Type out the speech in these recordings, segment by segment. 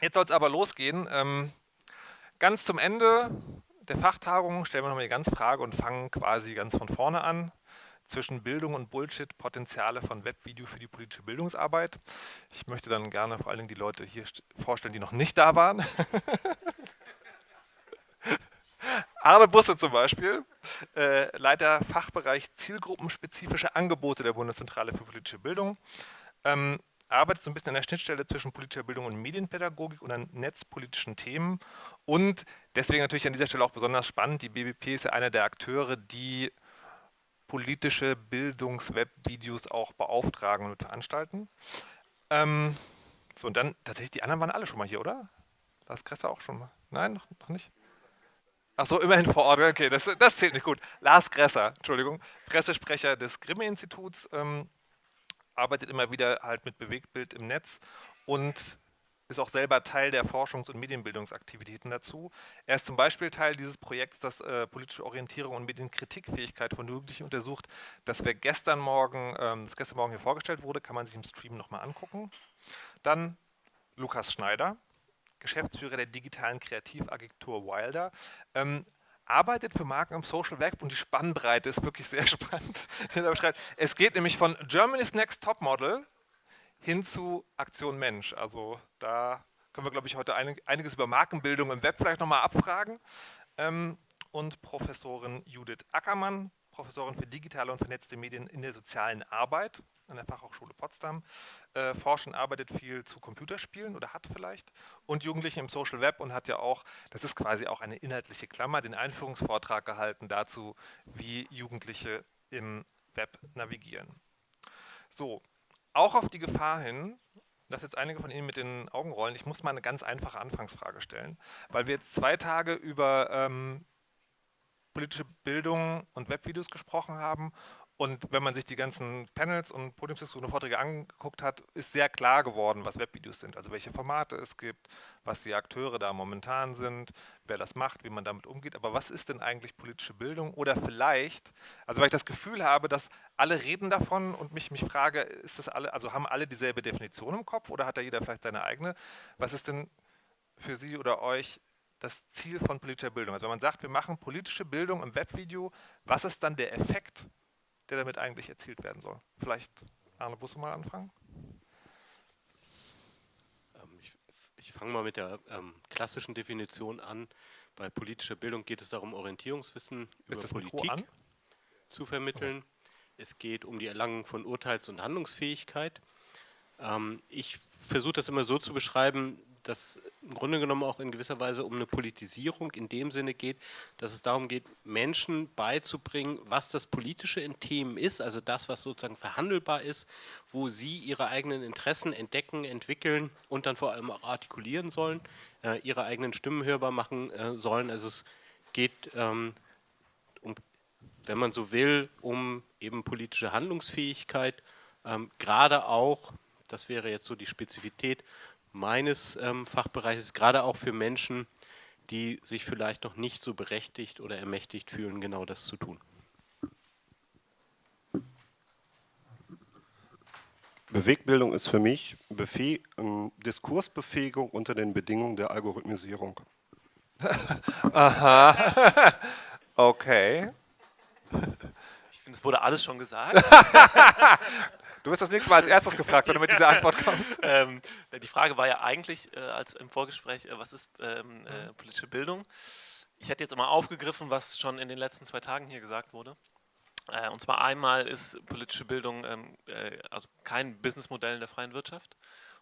Jetzt soll es aber losgehen. Ähm, ganz zum Ende der Fachtagung stellen wir nochmal die ganze Frage und fangen quasi ganz von vorne an. Zwischen Bildung und Bullshit, Potenziale von Webvideo für die politische Bildungsarbeit. Ich möchte dann gerne vor allen Dingen die Leute hier vorstellen, die noch nicht da waren. Arne Busse zum Beispiel, äh, Leiter Fachbereich zielgruppenspezifische Angebote der Bundeszentrale für politische Bildung. Ähm, arbeitet so ein bisschen an der Schnittstelle zwischen politischer Bildung und Medienpädagogik und an netzpolitischen Themen. Und deswegen natürlich an dieser Stelle auch besonders spannend, die BBP ist ja einer der Akteure, die politische Bildungswebvideos auch beauftragen und veranstalten. Ähm, so, und dann tatsächlich, die anderen waren alle schon mal hier, oder? Lars Gresser auch schon mal? Nein, noch, noch nicht? Ach so, immerhin vor Ort, okay, das, das zählt nicht gut. Lars Gresser, Entschuldigung, Pressesprecher des Grimme-Instituts, ähm, arbeitet immer wieder halt mit Bewegtbild im Netz und ist auch selber Teil der Forschungs- und Medienbildungsaktivitäten dazu. Er ist zum Beispiel Teil dieses Projekts, das äh, politische Orientierung und Medienkritikfähigkeit von Jugendlichen untersucht, das wir gestern Morgen, ähm, das gestern Morgen hier vorgestellt wurde, kann man sich im Stream nochmal angucken. Dann Lukas Schneider, Geschäftsführer der digitalen Kreativagentur Wilder. Ähm, arbeitet für Marken im Social Web und die Spannbreite ist wirklich sehr spannend. es geht nämlich von Germany's Next Top Model hin zu Aktion Mensch. Also da können wir, glaube ich, heute einiges über Markenbildung im Web vielleicht nochmal abfragen. Ähm, und Professorin Judith Ackermann, Professorin für digitale und vernetzte Medien in der sozialen Arbeit an der Fachhochschule Potsdam. Äh, forscht und arbeitet viel zu Computerspielen oder hat vielleicht und Jugendlichen im Social Web und hat ja auch, das ist quasi auch eine inhaltliche Klammer, den Einführungsvortrag gehalten dazu, wie Jugendliche im Web navigieren. So, auch auf die Gefahr hin, dass jetzt einige von Ihnen mit den Augen rollen, ich muss mal eine ganz einfache Anfangsfrage stellen, weil wir jetzt zwei Tage über ähm, politische Bildung und Webvideos gesprochen haben und wenn man sich die ganzen Panels und Podiumsdiskussionen und Vorträge angeguckt hat, ist sehr klar geworden, was Webvideos sind, also welche Formate es gibt, was die Akteure da momentan sind, wer das macht, wie man damit umgeht. Aber was ist denn eigentlich politische Bildung? Oder vielleicht, also weil ich das Gefühl habe, dass alle reden davon und mich, mich frage, ist das alle, also haben alle dieselbe Definition im Kopf oder hat da jeder vielleicht seine eigene? Was ist denn für Sie oder euch das Ziel von politischer Bildung? Also wenn man sagt, wir machen politische Bildung im Webvideo, was ist dann der Effekt der damit eigentlich erzielt werden soll. Vielleicht Arne Busse mal anfangen? Ähm, ich, ich fange mal mit der ähm, klassischen Definition an. Bei politischer Bildung geht es darum, Orientierungswissen über Politik zu vermitteln. Okay. Es geht um die Erlangung von Urteils- und Handlungsfähigkeit. Ähm, ich versuche das immer so zu beschreiben, dass im Grunde genommen auch in gewisser Weise um eine Politisierung in dem Sinne geht, dass es darum geht, Menschen beizubringen, was das Politische in Themen ist, also das, was sozusagen verhandelbar ist, wo sie ihre eigenen Interessen entdecken, entwickeln und dann vor allem auch artikulieren sollen, äh, ihre eigenen Stimmen hörbar machen äh, sollen. Also es geht ähm, um, wenn man so will, um eben politische Handlungsfähigkeit, ähm, gerade auch, das wäre jetzt so die Spezifität, meines ähm, Fachbereiches, gerade auch für Menschen, die sich vielleicht noch nicht so berechtigt oder ermächtigt fühlen, genau das zu tun. Bewegbildung ist für mich Befäh ähm, Diskursbefähigung unter den Bedingungen der Algorithmisierung. Aha, okay. Ich finde, es wurde alles schon gesagt. Du wirst das nächste Mal als erstes gefragt, wenn du mit dieser Antwort kommst. ähm, die Frage war ja eigentlich, äh, als im Vorgespräch, äh, was ist ähm, äh, mhm. politische Bildung? Ich hätte jetzt immer aufgegriffen, was schon in den letzten zwei Tagen hier gesagt wurde. Äh, und zwar einmal ist politische Bildung ähm, äh, also kein Businessmodell in der freien Wirtschaft.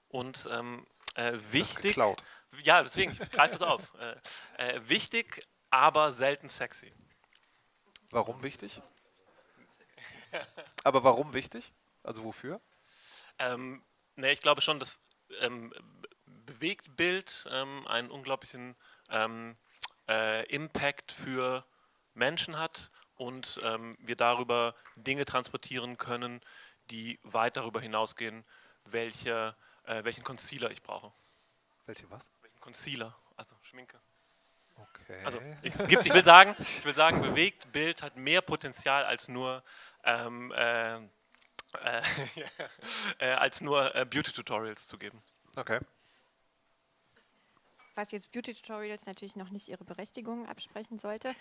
Und ähm, äh, wichtig. Ja, deswegen, ich greife das auf. wichtig, aber selten sexy. Warum wichtig? Aber warum wichtig? Also wofür? Ähm, ne, ich glaube schon, dass ähm, Bewegtbild ähm, einen unglaublichen ähm, äh, Impact für Menschen hat und ähm, wir darüber Dinge transportieren können, die weit darüber hinausgehen, welche, äh, welchen Concealer ich brauche. Welche was? Welchen Concealer, also Schminke. Okay. Also es gibt, ich will sagen, ich will sagen, bewegt Bild hat mehr Potenzial als nur ähm, äh, äh, äh, als nur äh, Beauty-Tutorials zu geben. Okay. was jetzt Beauty-Tutorials natürlich noch nicht ihre Berechtigung absprechen sollte.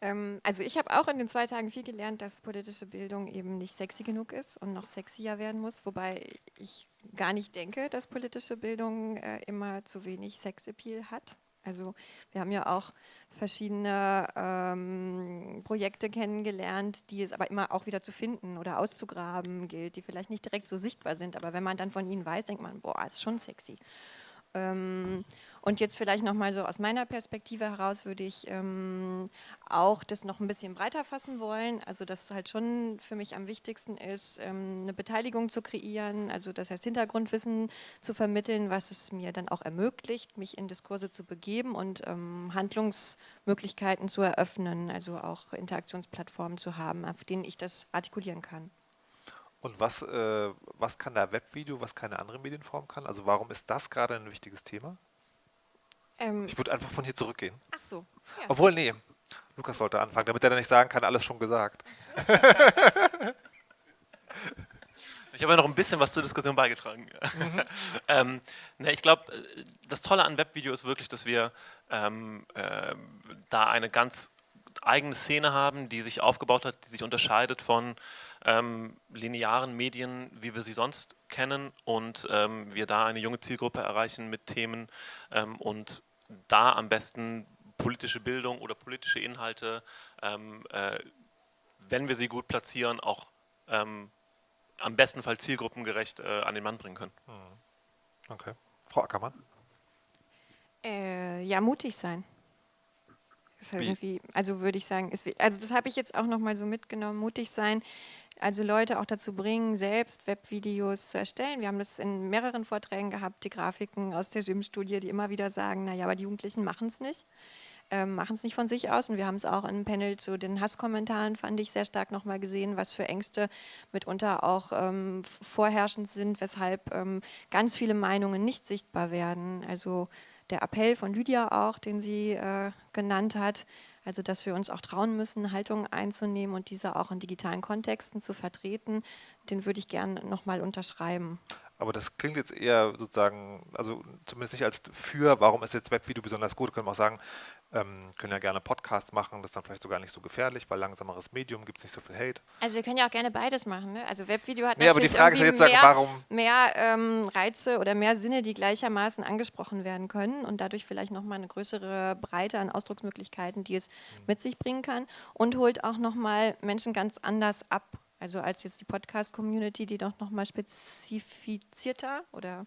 Ähm, also ich habe auch in den zwei Tagen viel gelernt, dass politische Bildung eben nicht sexy genug ist und noch sexier werden muss, wobei ich gar nicht denke, dass politische Bildung äh, immer zu wenig Sexappeal hat. Also wir haben ja auch verschiedene ähm, Projekte kennengelernt, die es aber immer auch wieder zu finden oder auszugraben gilt, die vielleicht nicht direkt so sichtbar sind, aber wenn man dann von ihnen weiß, denkt man, boah, ist schon sexy. Ähm, und jetzt vielleicht nochmal so aus meiner Perspektive heraus würde ich ähm, auch das noch ein bisschen breiter fassen wollen. Also dass halt schon für mich am wichtigsten ist, ähm, eine Beteiligung zu kreieren, also das heißt Hintergrundwissen zu vermitteln, was es mir dann auch ermöglicht, mich in Diskurse zu begeben und ähm, Handlungsmöglichkeiten zu eröffnen, also auch Interaktionsplattformen zu haben, auf denen ich das artikulieren kann. Und was, äh, was kann da Webvideo, was keine andere Medienform kann? Also warum ist das gerade ein wichtiges Thema? Ähm ich würde einfach von hier zurückgehen. Ach so. Ja. Obwohl, nee, Lukas sollte anfangen, damit er dann nicht sagen kann, alles schon gesagt. Ich habe ja noch ein bisschen was zur Diskussion beigetragen. Mhm. ähm, ne, ich glaube, äh, das Tolle an Webvideo ist wirklich, dass wir ähm, äh, da eine ganz eigene Szene haben, die sich aufgebaut hat, die sich unterscheidet von ähm, linearen Medien, wie wir sie sonst kennen und ähm, wir da eine junge Zielgruppe erreichen mit Themen ähm, und da am besten politische Bildung oder politische Inhalte, ähm, äh, wenn wir sie gut platzieren, auch ähm, am besten Fall zielgruppengerecht äh, an den Mann bringen können. Hm. Okay. Frau Ackermann? Äh, ja, mutig sein. Ist halt also würde ich sagen, ist, also das habe ich jetzt auch nochmal so mitgenommen, mutig sein, also Leute auch dazu bringen, selbst Webvideos zu erstellen. Wir haben das in mehreren Vorträgen gehabt, die Grafiken aus der Gym-Studie, die immer wieder sagen, naja, aber die Jugendlichen machen es nicht. Ähm, machen es nicht von sich aus und wir haben es auch im Panel zu den Hasskommentaren, fand ich sehr stark nochmal gesehen, was für Ängste mitunter auch ähm, vorherrschend sind, weshalb ähm, ganz viele Meinungen nicht sichtbar werden. Also der Appell von Lydia auch, den sie äh, genannt hat, also dass wir uns auch trauen müssen, Haltungen einzunehmen und diese auch in digitalen Kontexten zu vertreten, den würde ich gerne nochmal unterschreiben. Aber das klingt jetzt eher sozusagen, also zumindest nicht als für, warum ist jetzt Webvideo besonders gut, können wir auch sagen, ähm, können ja gerne Podcasts machen, das ist dann vielleicht sogar nicht so gefährlich, weil langsameres Medium gibt es nicht so viel Hate. Also wir können ja auch gerne beides machen. Ne? Also Webvideo hat nee, natürlich aber die Frage ist jetzt mehr, warum mehr ähm, Reize oder mehr Sinne, die gleichermaßen angesprochen werden können und dadurch vielleicht nochmal eine größere Breite an Ausdrucksmöglichkeiten, die es mhm. mit sich bringen kann und holt auch nochmal Menschen ganz anders ab. Also als jetzt die Podcast-Community, die doch nochmal spezifizierter oder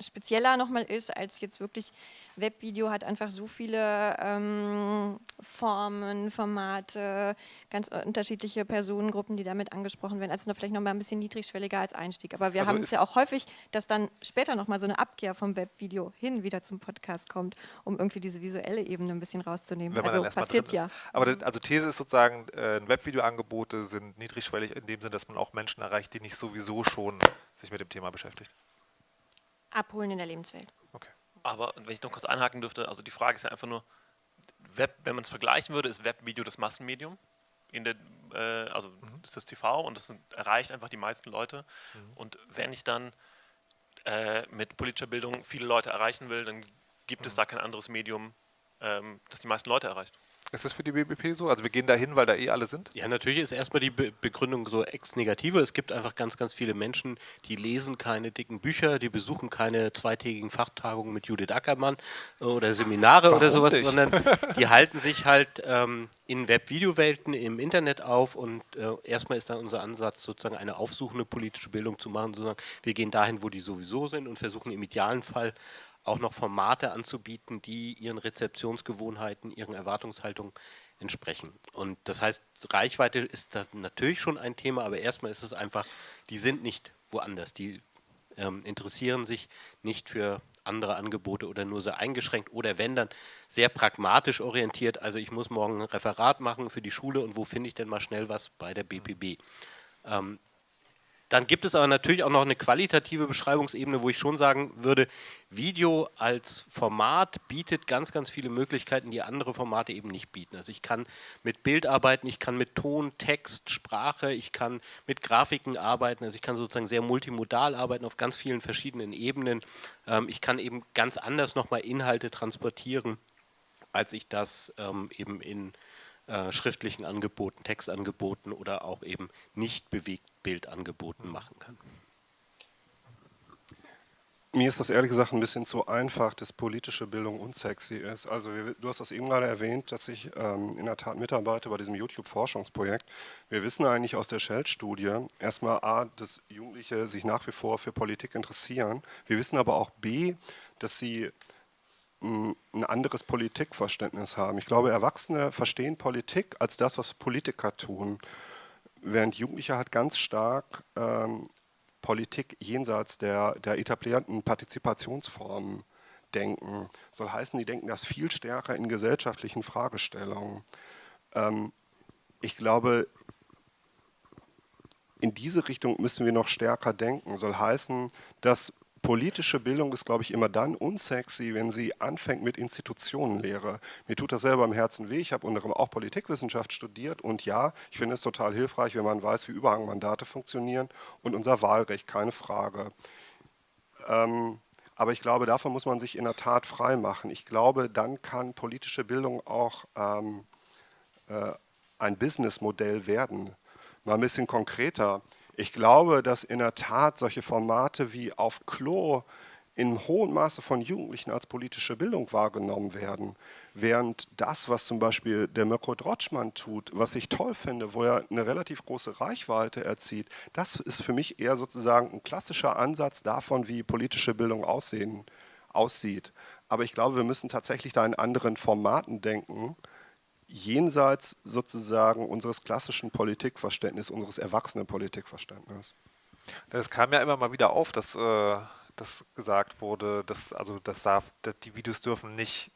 spezieller nochmal ist als jetzt wirklich Webvideo hat einfach so viele ähm, Formen, Formate, ganz unterschiedliche Personengruppen, die damit angesprochen werden. Also noch vielleicht nochmal ein bisschen niedrigschwelliger als Einstieg. Aber wir also haben es ja auch häufig, dass dann später nochmal so eine Abkehr vom Webvideo hin wieder zum Podcast kommt, um irgendwie diese visuelle Ebene ein bisschen rauszunehmen. also passiert ja. Aber das, also These ist sozusagen, äh, Webvideoangebote sind niedrigschwellig in dem Sinne, dass man auch Menschen erreicht, die nicht sowieso schon sich mit dem Thema beschäftigt abholen in der Lebenswelt. Okay. Aber wenn ich noch kurz einhaken dürfte, also die Frage ist ja einfach nur, Web, wenn man es vergleichen würde, ist Webvideo das Massenmedium. In der, äh, also mhm. das ist das TV und das erreicht einfach die meisten Leute. Mhm. Und wenn ich dann äh, mit politischer Bildung viele Leute erreichen will, dann gibt mhm. es da kein anderes Medium, ähm, das die meisten Leute erreicht. Ist das für die BBP so? Also wir gehen da hin, weil da eh alle sind? Ja, natürlich ist erstmal die Be Begründung so ex-negative. Es gibt einfach ganz, ganz viele Menschen, die lesen keine dicken Bücher, die besuchen keine zweitägigen Fachtagungen mit Judith Ackermann äh, oder Seminare Warum oder sowas, nicht? sondern die halten sich halt ähm, in Web-Video-Welten im Internet auf und äh, erstmal ist dann unser Ansatz, sozusagen eine aufsuchende politische Bildung zu machen, sozusagen wir gehen dahin, wo die sowieso sind und versuchen im idealen Fall auch noch Formate anzubieten, die ihren Rezeptionsgewohnheiten, ihren Erwartungshaltungen entsprechen. Und das heißt, Reichweite ist da natürlich schon ein Thema, aber erstmal ist es einfach, die sind nicht woanders, die ähm, interessieren sich nicht für andere Angebote oder nur sehr eingeschränkt oder wenn dann sehr pragmatisch orientiert, also ich muss morgen ein Referat machen für die Schule und wo finde ich denn mal schnell was bei der BPB. Ähm, Dann gibt es aber natürlich auch noch eine qualitative Beschreibungsebene, wo ich schon sagen würde, Video als Format bietet ganz, ganz viele Möglichkeiten, die andere Formate eben nicht bieten. Also ich kann mit Bild arbeiten, ich kann mit Ton, Text, Sprache, ich kann mit Grafiken arbeiten, also ich kann sozusagen sehr multimodal arbeiten auf ganz vielen verschiedenen Ebenen. Ähm, ich kann eben ganz anders nochmal Inhalte transportieren, als ich das ähm, eben in äh, schriftlichen Angeboten, Textangeboten oder auch eben nicht bewegt Bildangeboten machen kann. Mir ist das ehrlich gesagt ein bisschen zu einfach, dass politische Bildung unsexy ist. Also du hast das eben gerade erwähnt, dass ich ähm, in der Tat mitarbeite bei diesem YouTube-Forschungsprojekt. Wir wissen eigentlich aus der Shell-Studie erstmal A, dass Jugendliche sich nach wie vor für Politik interessieren. Wir wissen aber auch B, dass sie ein anderes Politikverständnis haben. Ich glaube, Erwachsene verstehen Politik als das, was Politiker tun, während Jugendliche halt ganz stark ähm, Politik jenseits der, der etablierten Partizipationsformen denken. Soll heißen, die denken das viel stärker in gesellschaftlichen Fragestellungen. Ähm, ich glaube, in diese Richtung müssen wir noch stärker denken. Soll heißen, dass politische Bildung ist, glaube ich, immer dann unsexy, wenn sie anfängt mit Institutionenlehre. Mir tut das selber im Herzen weh. Ich habe unter anderem auch Politikwissenschaft studiert und ja, ich finde es total hilfreich, wenn man weiß, wie Überhangmandate funktionieren und unser Wahlrecht, keine Frage. Ähm, aber ich glaube, davon muss man sich in der Tat frei machen. Ich glaube, dann kann politische Bildung auch ähm, äh, ein Businessmodell werden. Mal ein bisschen konkreter. Ich glaube, dass in der Tat solche Formate wie auf Klo in hohem Maße von Jugendlichen als politische Bildung wahrgenommen werden. Während das, was zum Beispiel der Mirko Drotschmann tut, was ich toll finde, wo er eine relativ große Reichweite erzielt, das ist für mich eher sozusagen ein klassischer Ansatz davon, wie politische Bildung aussehen, aussieht. Aber ich glaube, wir müssen tatsächlich da in anderen Formaten denken, jenseits sozusagen unseres klassischen Politikverständnisses, unseres erwachsenen Politikverständnisses. Das kam ja immer mal wieder auf, dass, äh, dass gesagt wurde, dass, also das darf, dass die Videos dürfen nicht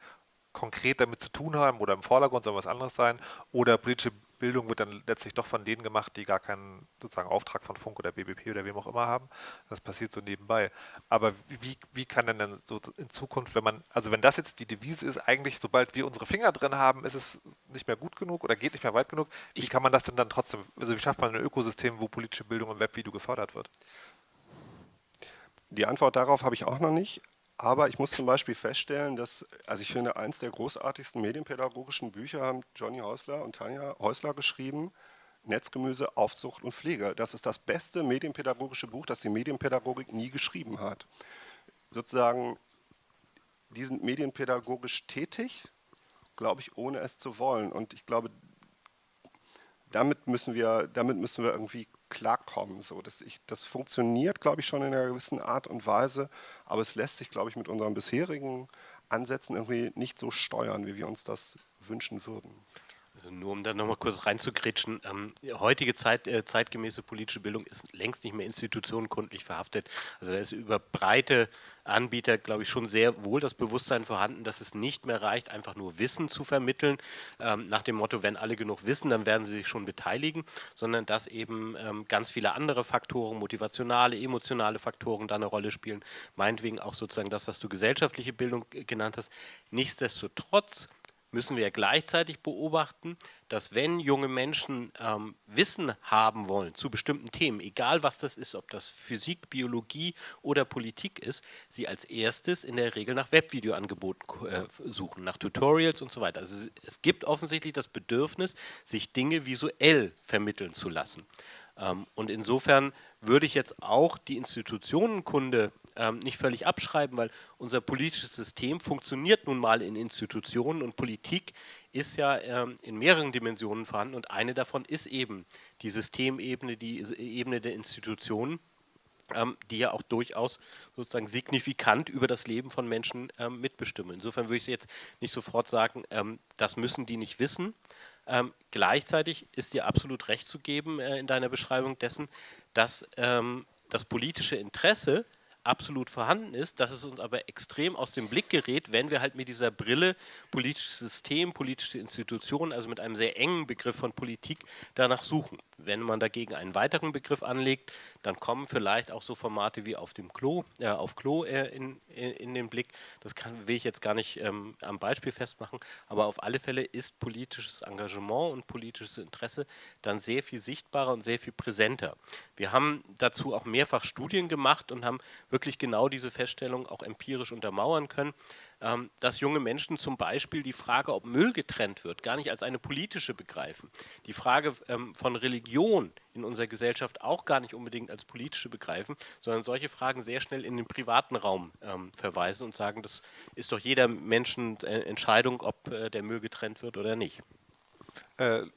konkret damit zu tun haben oder im Vordergrund soll was anderes sein oder politische Bildung wird dann letztlich doch von denen gemacht, die gar keinen sozusagen Auftrag von Funk oder BBP oder wem auch immer haben. Das passiert so nebenbei. Aber wie, wie kann denn dann so in Zukunft, wenn man, also wenn das jetzt die Devise ist, eigentlich sobald wir unsere Finger drin haben, ist es nicht mehr gut genug oder geht nicht mehr weit genug, wie kann man das denn dann trotzdem, also wie schafft man ein Ökosystem, wo politische Bildung im Webvideo gefördert wird? Die Antwort darauf habe ich auch noch nicht. Aber ich muss zum Beispiel feststellen, dass, also ich finde, eins der großartigsten medienpädagogischen Bücher haben Johnny Häusler und Tanja Häusler geschrieben, Netzgemüse, Aufzucht und Pflege. Das ist das beste medienpädagogische Buch, das die Medienpädagogik nie geschrieben hat. Sozusagen, die sind medienpädagogisch tätig, glaube ich, ohne es zu wollen. Und ich glaube, damit müssen wir, damit müssen wir irgendwie klarkommen. So, dass ich, das funktioniert, glaube ich, schon in einer gewissen Art und Weise, aber es lässt sich, glaube ich, mit unseren bisherigen Ansätzen irgendwie nicht so steuern, wie wir uns das wünschen würden. Also nur um da nochmal kurz reinzugritschen, ähm, heutige Zeit, äh, zeitgemäße politische Bildung ist längst nicht mehr institutionenkundlich verhaftet. Also da ist über breite Anbieter, glaube ich, schon sehr wohl das Bewusstsein vorhanden, dass es nicht mehr reicht, einfach nur Wissen zu vermitteln, ähm, nach dem Motto, wenn alle genug wissen, dann werden sie sich schon beteiligen, sondern dass eben ähm, ganz viele andere Faktoren, motivationale, emotionale Faktoren da eine Rolle spielen, meinetwegen auch sozusagen das, was du gesellschaftliche Bildung äh, genannt hast. Nichtsdestotrotz müssen wir gleichzeitig beobachten, dass wenn junge Menschen ähm, Wissen haben wollen zu bestimmten Themen, egal was das ist, ob das Physik, Biologie oder Politik ist, sie als erstes in der Regel nach Webvideoangeboten äh, suchen, nach Tutorials und so weiter. Also es gibt offensichtlich das Bedürfnis, sich Dinge visuell vermitteln zu lassen. Ähm, und insofern würde ich jetzt auch die Institutionenkunde ähm, nicht völlig abschreiben, weil unser politisches System funktioniert nun mal in Institutionen und Politik ist ja ähm, in mehreren Dimensionen vorhanden und eine davon ist eben die Systemebene, die Ebene der Institutionen, ähm, die ja auch durchaus sozusagen signifikant über das Leben von Menschen ähm, mitbestimmen. Insofern würde ich jetzt nicht sofort sagen, ähm, das müssen die nicht wissen, ähm, gleichzeitig ist dir absolut recht zu geben äh, in deiner Beschreibung dessen, dass ähm, das politische Interesse absolut vorhanden ist, dass es uns aber extrem aus dem Blick gerät, wenn wir halt mit dieser Brille politisches System, politische Institutionen, also mit einem sehr engen Begriff von Politik danach suchen. Wenn man dagegen einen weiteren Begriff anlegt, dann kommen vielleicht auch so Formate wie auf dem Klo, äh, auf Klo äh, in, in, in, den Blick. Das kann, will ich jetzt gar nicht ähm, am Beispiel festmachen, aber auf alle Fälle ist politisches Engagement und politisches Interesse dann sehr viel sichtbarer und sehr viel präsenter. Wir haben dazu auch mehrfach Studien gemacht und haben wirklich genau diese Feststellung auch empirisch untermauern können. Ähm, dass junge Menschen zum Beispiel die Frage, ob Müll getrennt wird, gar nicht als eine politische begreifen. Die Frage ähm, von Religion in unserer Gesellschaft auch gar nicht unbedingt als politische begreifen, sondern solche Fragen sehr schnell in den privaten Raum ähm, verweisen und sagen, das ist doch jeder Menschen äh, Entscheidung, ob äh, der Müll getrennt wird oder nicht. Äh, ich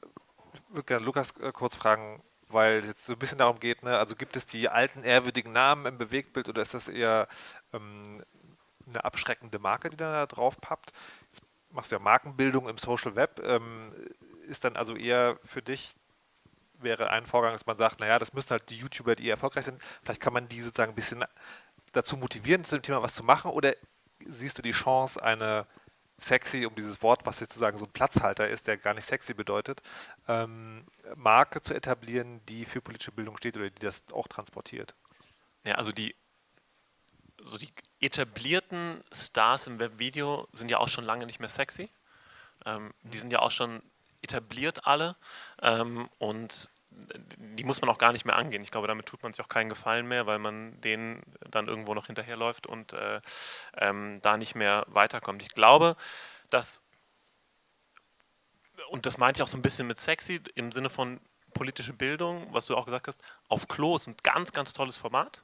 würde gerne Lukas äh, kurz fragen, weil es jetzt so ein bisschen darum geht, ne, also gibt es die alten ehrwürdigen Namen im Bewegtbild oder ist das eher ähm, eine abschreckende Marke, die da drauf pappt. Jetzt machst du ja Markenbildung im Social Web. Ähm, ist dann also eher für dich, wäre ein Vorgang, dass man sagt, naja, das müssen halt die YouTuber, die erfolgreich sind, vielleicht kann man die sozusagen ein bisschen dazu motivieren, zu dem Thema was zu machen oder siehst du die Chance, eine sexy, um dieses Wort, was jetzt sozusagen so ein Platzhalter ist, der gar nicht sexy bedeutet, ähm, Marke zu etablieren, die für politische Bildung steht oder die das auch transportiert? Ja, also die so die etablierten Stars im Webvideo sind ja auch schon lange nicht mehr sexy. Ähm, die sind ja auch schon etabliert alle ähm, und die muss man auch gar nicht mehr angehen. Ich glaube, damit tut man sich auch keinen Gefallen mehr, weil man denen dann irgendwo noch hinterherläuft und äh, ähm, da nicht mehr weiterkommt. Ich glaube, dass, und das meinte ich auch so ein bisschen mit sexy, im Sinne von politische Bildung, was du auch gesagt hast, auf Klo ist ein ganz, ganz tolles Format.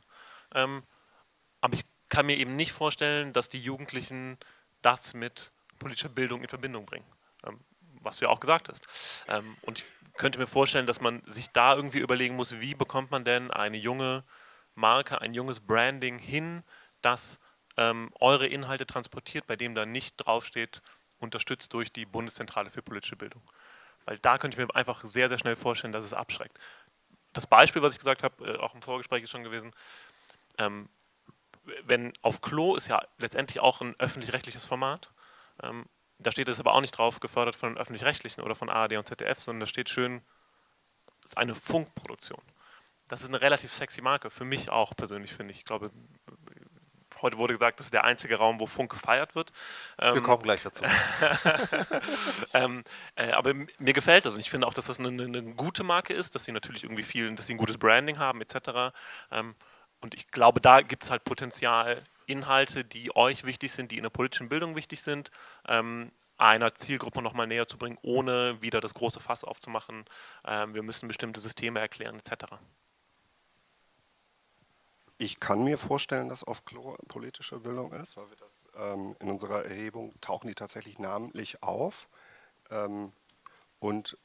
Aber ich kann mir eben nicht vorstellen, dass die Jugendlichen das mit politischer Bildung in Verbindung bringen, ähm, was du ja auch gesagt hast. Ähm, und ich könnte mir vorstellen, dass man sich da irgendwie überlegen muss, wie bekommt man denn eine junge Marke, ein junges Branding hin, das ähm, eure Inhalte transportiert, bei dem da nicht draufsteht, unterstützt durch die Bundeszentrale für politische Bildung. Weil da könnte ich mir einfach sehr, sehr schnell vorstellen, dass es abschreckt. Das Beispiel, was ich gesagt habe, äh, auch im Vorgespräch ist schon gewesen, ähm, wenn auf Klo ist ja letztendlich auch ein öffentlich-rechtliches Format. Ähm, da steht es aber auch nicht drauf, gefördert von den öffentlich-rechtlichen oder von ARD und ZDF, sondern da steht schön, es ist eine Funkproduktion. Das ist eine relativ sexy Marke, für mich auch persönlich, finde ich. Ich glaube, heute wurde gesagt, das ist der einzige Raum, wo Funk gefeiert wird. Wir ähm, kommen gleich dazu. ähm, äh, aber mir gefällt das und ich finde auch, dass das eine, eine, gute Marke ist, dass sie natürlich irgendwie viel, dass sie ein gutes Branding haben etc. Ähm, und ich glaube, da gibt es halt Potenzial, Inhalte, die euch wichtig sind, die in der politischen Bildung wichtig sind, ähm, einer Zielgruppe nochmal näher zu bringen, ohne wieder das große Fass aufzumachen. Ähm, wir müssen bestimmte Systeme erklären, etc. Ich kann mir vorstellen, dass auf Klo politische Bildung ist, weil wir das ähm, in unserer Erhebung tauchen die tatsächlich namentlich auf. Ähm, und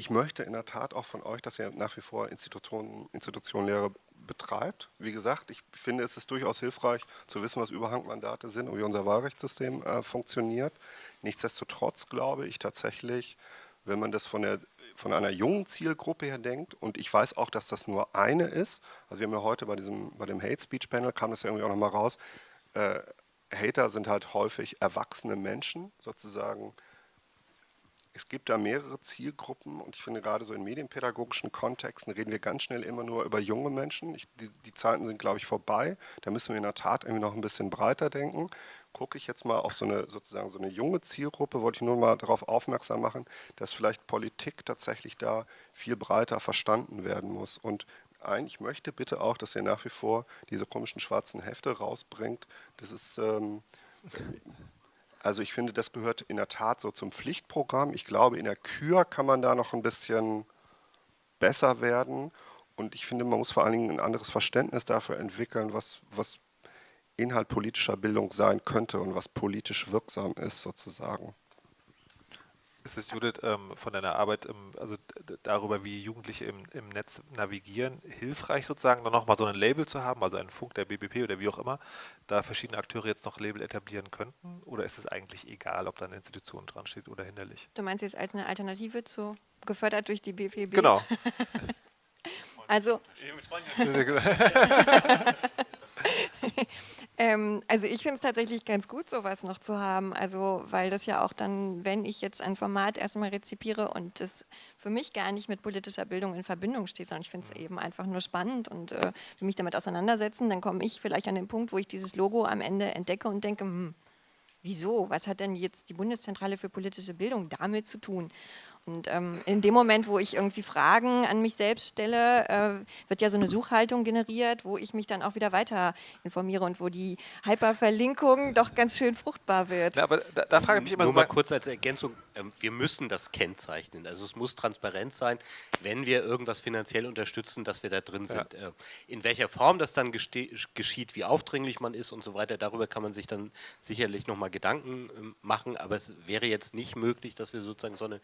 ich möchte in der Tat auch von euch, dass ihr nach wie vor Institutionen, Institutionenlehre betreibt. Wie gesagt, ich finde, es ist durchaus hilfreich zu wissen, was Überhangmandate sind und wie unser Wahlrechtssystem äh, funktioniert. Nichtsdestotrotz glaube ich tatsächlich, wenn man das von, der, von einer jungen Zielgruppe her denkt, und ich weiß auch, dass das nur eine ist, also wir haben ja heute bei, diesem, bei dem Hate Speech Panel, kam das ja irgendwie auch nochmal raus, äh, Hater sind halt häufig erwachsene Menschen, sozusagen es gibt da mehrere Zielgruppen und ich finde gerade so in medienpädagogischen Kontexten reden wir ganz schnell immer nur über junge Menschen. Ich, die, die, Zeiten sind, glaube ich, vorbei. Da müssen wir in der Tat irgendwie noch ein bisschen breiter denken. Gucke ich jetzt mal auf so eine sozusagen so eine junge Zielgruppe, wollte ich nur mal darauf aufmerksam machen, dass vielleicht Politik tatsächlich da viel breiter verstanden werden muss. Und ich möchte bitte auch, dass ihr nach wie vor diese komischen schwarzen Hefte rausbringt. Das ist ähm, also ich finde, das gehört in der Tat so zum Pflichtprogramm. Ich glaube, in der Kür kann man da noch ein bisschen besser werden. Und ich finde, man muss vor allen Dingen ein anderes Verständnis dafür entwickeln, was, was Inhalt politischer Bildung sein könnte und was politisch wirksam ist sozusagen. Ist es, Judith, ähm, von deiner Arbeit, ähm, also darüber, wie Jugendliche im, im Netz navigieren, hilfreich sozusagen, dann nochmal so ein Label zu haben, also einen Funk der BBP oder wie auch immer, da verschiedene Akteure jetzt noch Label etablieren könnten? Oder ist es eigentlich egal, ob da eine Institution dran steht oder hinderlich? Du meinst jetzt als eine Alternative zu, gefördert durch die BBP? Genau. also, Ähm, also ich finde es tatsächlich ganz gut, sowas noch zu haben. Also weil das ja auch dann, wenn ich jetzt ein Format erstmal rezipiere und das für mich gar nicht mit politischer Bildung in Verbindung steht, sondern ich finde es mhm. eben einfach nur spannend und äh, will mich damit auseinandersetzen, dann komme ich vielleicht an den Punkt, wo ich dieses Logo am Ende entdecke und denke, hm, wieso? Was hat denn jetzt die Bundeszentrale für politische Bildung damit zu tun? Und ähm, in dem Moment, wo ich irgendwie Fragen an mich selbst stelle, äh, wird ja so eine Suchhaltung generiert, wo ich mich dann auch wieder weiter informiere und wo die Hyperverlinkung doch ganz schön fruchtbar wird. Ja, aber da, da frage ich mich immer Nur so mal kurz als Ergänzung, ähm, wir müssen das kennzeichnen. Also es muss transparent sein, wenn wir irgendwas finanziell unterstützen, dass wir da drin sind. Ja. Äh, in welcher Form das dann geschieht, wie aufdringlich man ist und so weiter, darüber kann man sich dann sicherlich nochmal Gedanken ähm, machen, aber es wäre jetzt nicht möglich, dass wir sozusagen so eine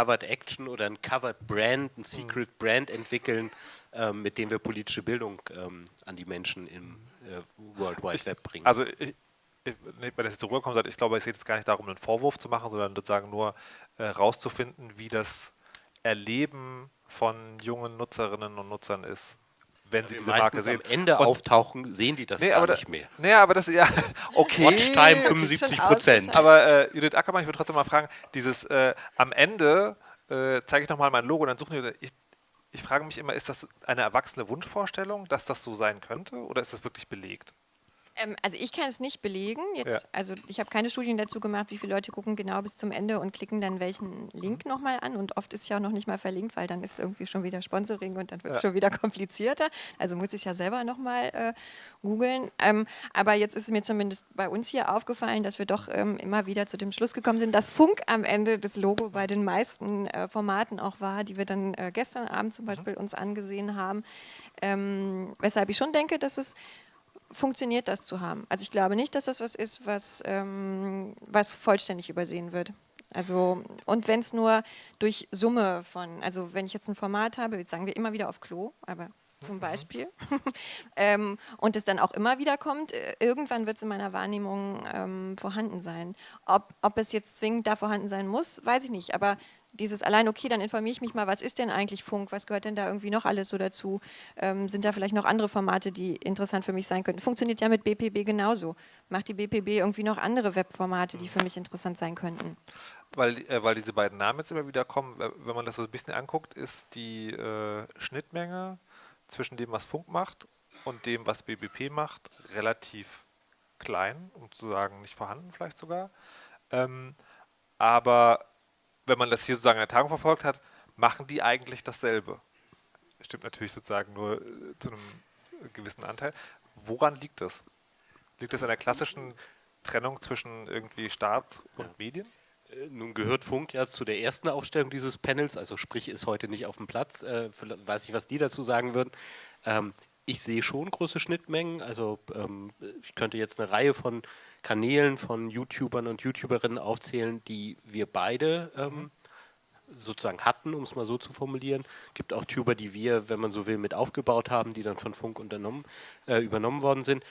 Covered Action oder ein Covered Brand, ein Secret. Brand entwickeln, ähm, mit dem wir politische Bildung an die Menschen im äh, World Wide Web bringen. Also ich, wenn das jetzt so rüberkommt, ich glaube, es geht jetzt gar nicht darum, einen Vorwurf zu machen, sondern sozusagen nur äh, rauszufinden, wie das Erleben von jungen Nutzerinnen und Nutzern ist, wenn sie diese Marke sehen. am Ende und auftauchen, sehen die das nee, gar nicht mehr. Nee, aber das, ja, okay. Watchtime 75 Prozent. Aber äh, Judith Ackermann, ich würde trotzdem mal fragen, dieses äh, am Ende äh, zeige ich nochmal mein Logo, dann suchen die, ich, ich frage mich immer, ist das eine erwachsene Wunschvorstellung, dass das so sein könnte oder ist das wirklich belegt? Ähm, also ich kann es nicht belegen. Jetzt, ja. Also ich habe keine Studien dazu gemacht, wie viele Leute gucken genau bis zum Ende und klicken dann welchen Link mhm. nochmal an. Und oft ist ja auch noch nicht mal verlinkt, weil dann ist irgendwie schon wieder Sponsoring und dann wird es ja. schon wieder komplizierter. Also muss ich ja selber nochmal äh, googeln. Ähm, aber jetzt ist mir zumindest bei uns hier aufgefallen, dass wir doch ähm, immer wieder zu dem Schluss gekommen sind, dass Funk am Ende das Logo bei den meisten äh, Formaten auch war, die wir dann äh, gestern Abend zum mhm. Beispiel uns angesehen haben. Ähm, weshalb ich schon denke, dass es funktioniert, das zu haben. Also ich glaube nicht, dass das was ist, was, ähm, was vollständig übersehen wird. Also, und wenn es nur durch Summe von, also wenn ich jetzt ein Format habe, jetzt sagen wir immer wieder auf Klo, aber zum mhm. Beispiel, ähm, und es dann auch immer wieder kommt, äh, irgendwann wird es in meiner Wahrnehmung ähm, vorhanden sein. Ob, ob es jetzt zwingend da vorhanden sein muss, weiß ich nicht, aber dieses allein, okay, dann informiere ich mich mal, was ist denn eigentlich Funk, was gehört denn da irgendwie noch alles so dazu, ähm, sind da vielleicht noch andere Formate, die interessant für mich sein könnten. Funktioniert ja mit BPB genauso. Macht die BPB irgendwie noch andere Webformate, die für mich interessant sein könnten? Weil, äh, weil diese beiden Namen jetzt immer wieder kommen, wenn man das so ein bisschen anguckt, ist die äh, Schnittmenge zwischen dem, was Funk macht und dem, was BBP macht, relativ klein, um zu sagen nicht vorhanden vielleicht sogar. Ähm, aber wenn man das hier sozusagen in der Tagung verfolgt hat, machen die eigentlich dasselbe. Stimmt natürlich sozusagen nur äh, zu einem gewissen Anteil. Woran liegt das? Liegt das an der klassischen Trennung zwischen irgendwie Staat und ja. Medien? Äh, nun gehört Funk ja zu der ersten Aufstellung dieses Panels, also sprich ist heute nicht auf dem Platz. Äh, weiß ich, was die dazu sagen würden. Ähm, ich sehe schon große Schnittmengen. Also ähm, ich könnte jetzt eine Reihe von Kanälen von YouTubern und YouTuberinnen aufzählen, die wir beide ähm, sozusagen hatten, um es mal so zu formulieren. Es gibt auch Tuber, die wir, wenn man so will, mit aufgebaut haben, die dann von Funk unternommen, äh, übernommen worden sind.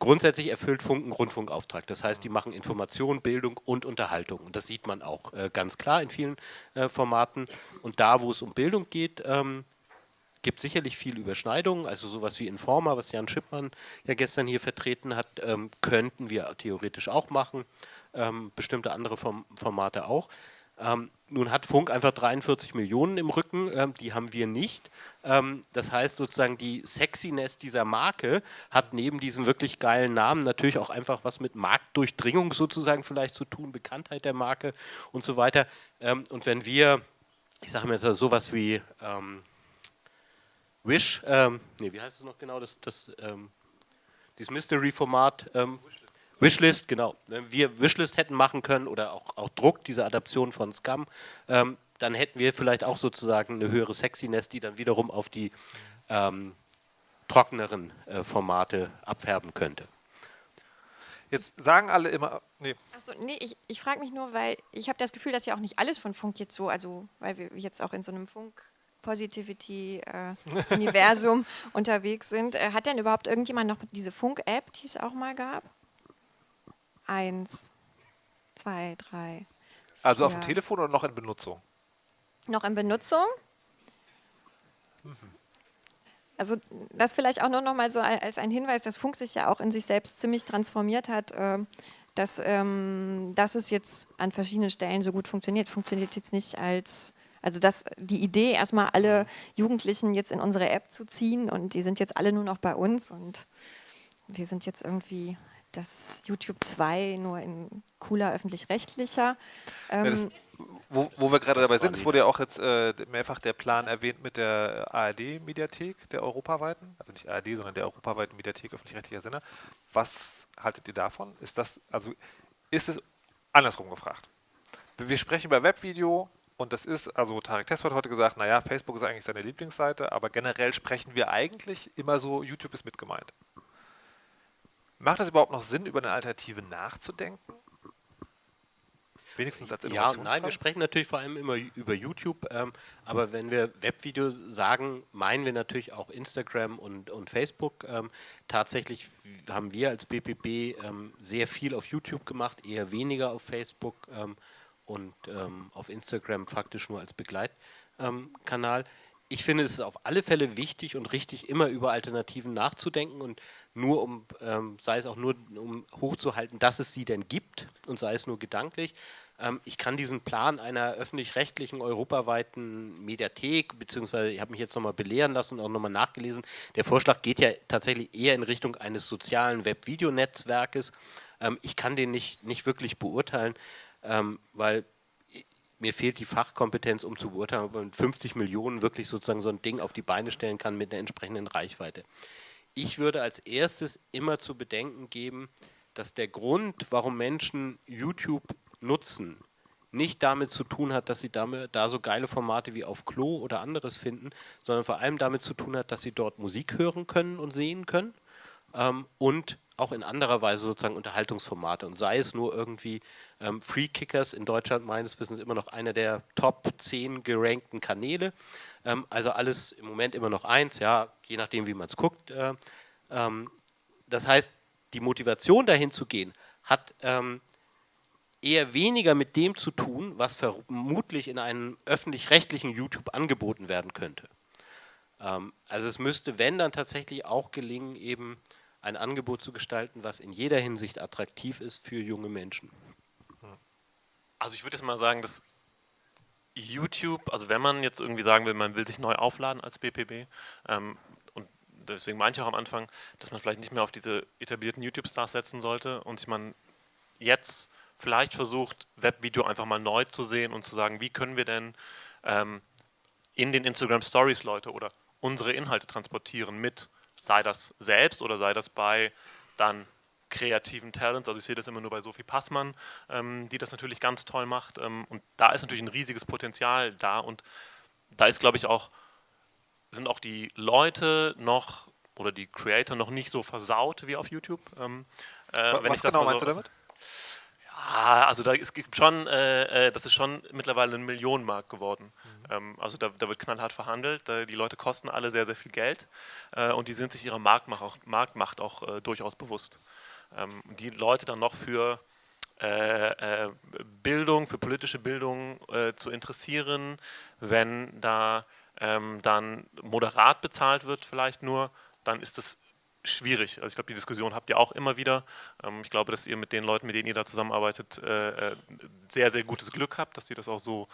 Grundsätzlich erfüllt Funk einen Grundfunkauftrag. Das heißt, die machen Information, Bildung und Unterhaltung. Und das sieht man auch äh, ganz klar in vielen äh, Formaten. Und da, wo es um Bildung geht, ähm, gibt sicherlich viel Überschneidungen, also sowas wie Informa, was Jan Schippmann ja gestern hier vertreten hat, ähm, könnten wir theoretisch auch machen, ähm, bestimmte andere Form Formate auch. Ähm, nun hat Funk einfach 43 Millionen im Rücken, ähm, die haben wir nicht. Ähm, das heißt sozusagen, die Sexiness dieser Marke hat neben diesem wirklich geilen Namen natürlich auch einfach was mit Marktdurchdringung sozusagen vielleicht zu tun, Bekanntheit der Marke und so weiter. Ähm, und wenn wir, ich sage mal sowas wie Wish, ähm, nee, wie heißt es noch genau, das, das ähm, dieses Mystery-Format, ähm, Wishlist, genau. Wenn wir Wishlist hätten machen können oder auch, auch Druck, diese Adaption von Scum, ähm, dann hätten wir vielleicht auch sozusagen eine höhere Sexiness, die dann wiederum auf die ähm, trockeneren äh, Formate abfärben könnte. Jetzt sagen alle immer, nee. Achso, nee, ich, ich frage mich nur, weil ich habe das Gefühl, dass ja auch nicht alles von Funk jetzt so, also weil wir jetzt auch in so einem Funk Positivity-Universum äh, unterwegs sind. Äh, hat denn überhaupt irgendjemand noch diese Funk-App, die es auch mal gab? Eins, zwei, drei. Also vier. auf dem Telefon oder noch in Benutzung? Noch in Benutzung? Mhm. Also das vielleicht auch nur noch mal so als ein Hinweis, dass Funk sich ja auch in sich selbst ziemlich transformiert hat, äh, dass, ähm, dass es jetzt an verschiedenen Stellen so gut funktioniert. Funktioniert jetzt nicht als, also dass die Idee, erstmal alle Jugendlichen jetzt in unsere App zu ziehen und die sind jetzt alle nur noch bei uns und wir sind jetzt irgendwie das YouTube 2 nur in cooler öffentlich-rechtlicher. Ähm, ja, wo, wo, wir gerade dabei sind, es wurde ja auch jetzt äh, mehrfach der Plan erwähnt mit der ARD-Mediathek, der europaweiten, also nicht ARD, sondern der europaweiten Mediathek öffentlich-rechtlicher Sender. Was haltet ihr davon? Ist das, also ist es andersrum gefragt? Wir sprechen über Webvideo und das ist, also Tarek Test hat heute gesagt, naja, Facebook ist eigentlich seine Lieblingsseite, aber generell sprechen wir eigentlich immer so, YouTube ist mit gemeint. Macht es überhaupt noch Sinn, über eine Alternative nachzudenken? Wenigstens als Ja, nein, wir sprechen natürlich vor allem immer über YouTube, ähm, aber wenn wir Webvideo sagen, meinen wir natürlich auch Instagram und, und Facebook. Ähm, tatsächlich haben wir als BPB ähm, sehr viel auf YouTube gemacht, eher weniger auf Facebook ähm, und ähm, auf Instagram faktisch nur als Begleitkanal ich finde es ist auf alle Fälle wichtig und richtig, immer über Alternativen nachzudenken und nur um, ähm, sei es auch nur um hochzuhalten, dass es sie denn gibt und sei es nur gedanklich. Ähm, ich kann diesen Plan einer öffentlich-rechtlichen europaweiten Mediathek, beziehungsweise ich habe mich jetzt nochmal belehren lassen und auch nochmal nachgelesen, der Vorschlag geht ja tatsächlich eher in Richtung eines sozialen Web-Videonetzwerkes. Ähm, ich kann den nicht, nicht wirklich beurteilen, ähm, weil mir fehlt die Fachkompetenz, um zu beurteilen, ob man mit 50 Millionen wirklich sozusagen so ein Ding auf die Beine stellen kann mit einer entsprechenden Reichweite. Ich würde als erstes immer zu bedenken geben, dass der Grund, warum Menschen YouTube nutzen, nicht damit zu tun hat, dass sie damit, da so geile Formate wie auf Klo oder anderes finden, sondern vor allem damit zu tun hat, dass sie dort Musik hören können und sehen können ähm, und auch in anderer Weise sozusagen Unterhaltungsformate und sei es nur irgendwie ähm, Free Kickers in Deutschland meines Wissens immer noch einer der Top 10 gerankten Kanäle. Ähm, also alles im Moment immer noch eins, ja, je nachdem wie man es guckt. Äh, ähm, das heißt, die Motivation dahin zu gehen, hat ähm, eher weniger mit dem zu tun, was vermutlich in einem öffentlich-rechtlichen YouTube angeboten werden könnte. Ähm, also es müsste, wenn dann tatsächlich auch gelingen, eben ein Angebot zu gestalten, was in jeder Hinsicht attraktiv ist für junge Menschen. Also ich würde jetzt mal sagen, dass YouTube, also wenn man jetzt irgendwie sagen will, man will sich neu aufladen als BPB, ähm, und deswegen meinte ich auch am Anfang, dass man vielleicht nicht mehr auf diese etablierten YouTube-Stars setzen sollte und sich man jetzt vielleicht versucht, Webvideo einfach mal neu zu sehen und zu sagen, wie können wir denn ähm, in den Instagram Stories Leute oder unsere Inhalte transportieren mit sei das selbst oder sei das bei dann kreativen Talents, also ich sehe das immer nur bei Sophie Passmann, ähm, die das natürlich ganz toll macht ähm, und da ist natürlich ein riesiges Potenzial da und da ist glaube ich auch, sind auch die Leute noch oder die Creator noch nicht so versaut wie auf YouTube. Ähm, äh, Was genau meinst so, du damit? Ja, also da, es gibt schon, äh, äh, das ist schon mittlerweile ein Millionenmarkt geworden. Mhm. Ähm, also da, da, wird knallhart verhandelt, da, die Leute kosten alle sehr, sehr viel Geld äh, und die sind sich ihrer Marktmacht auch, Marktmacht auch äh, durchaus bewusst. Ähm, die Leute dann noch für äh, äh, Bildung, für politische Bildung zu interessieren, wenn da ähm, dann moderat bezahlt wird vielleicht nur, dann ist das schwierig. Also ich glaube, die Diskussion habt ihr auch immer wieder. Ähm, ich glaube, dass ihr mit den Leuten, mit denen ihr da zusammenarbeitet, äh, äh, sehr, sehr gutes Glück habt, dass sie das auch so,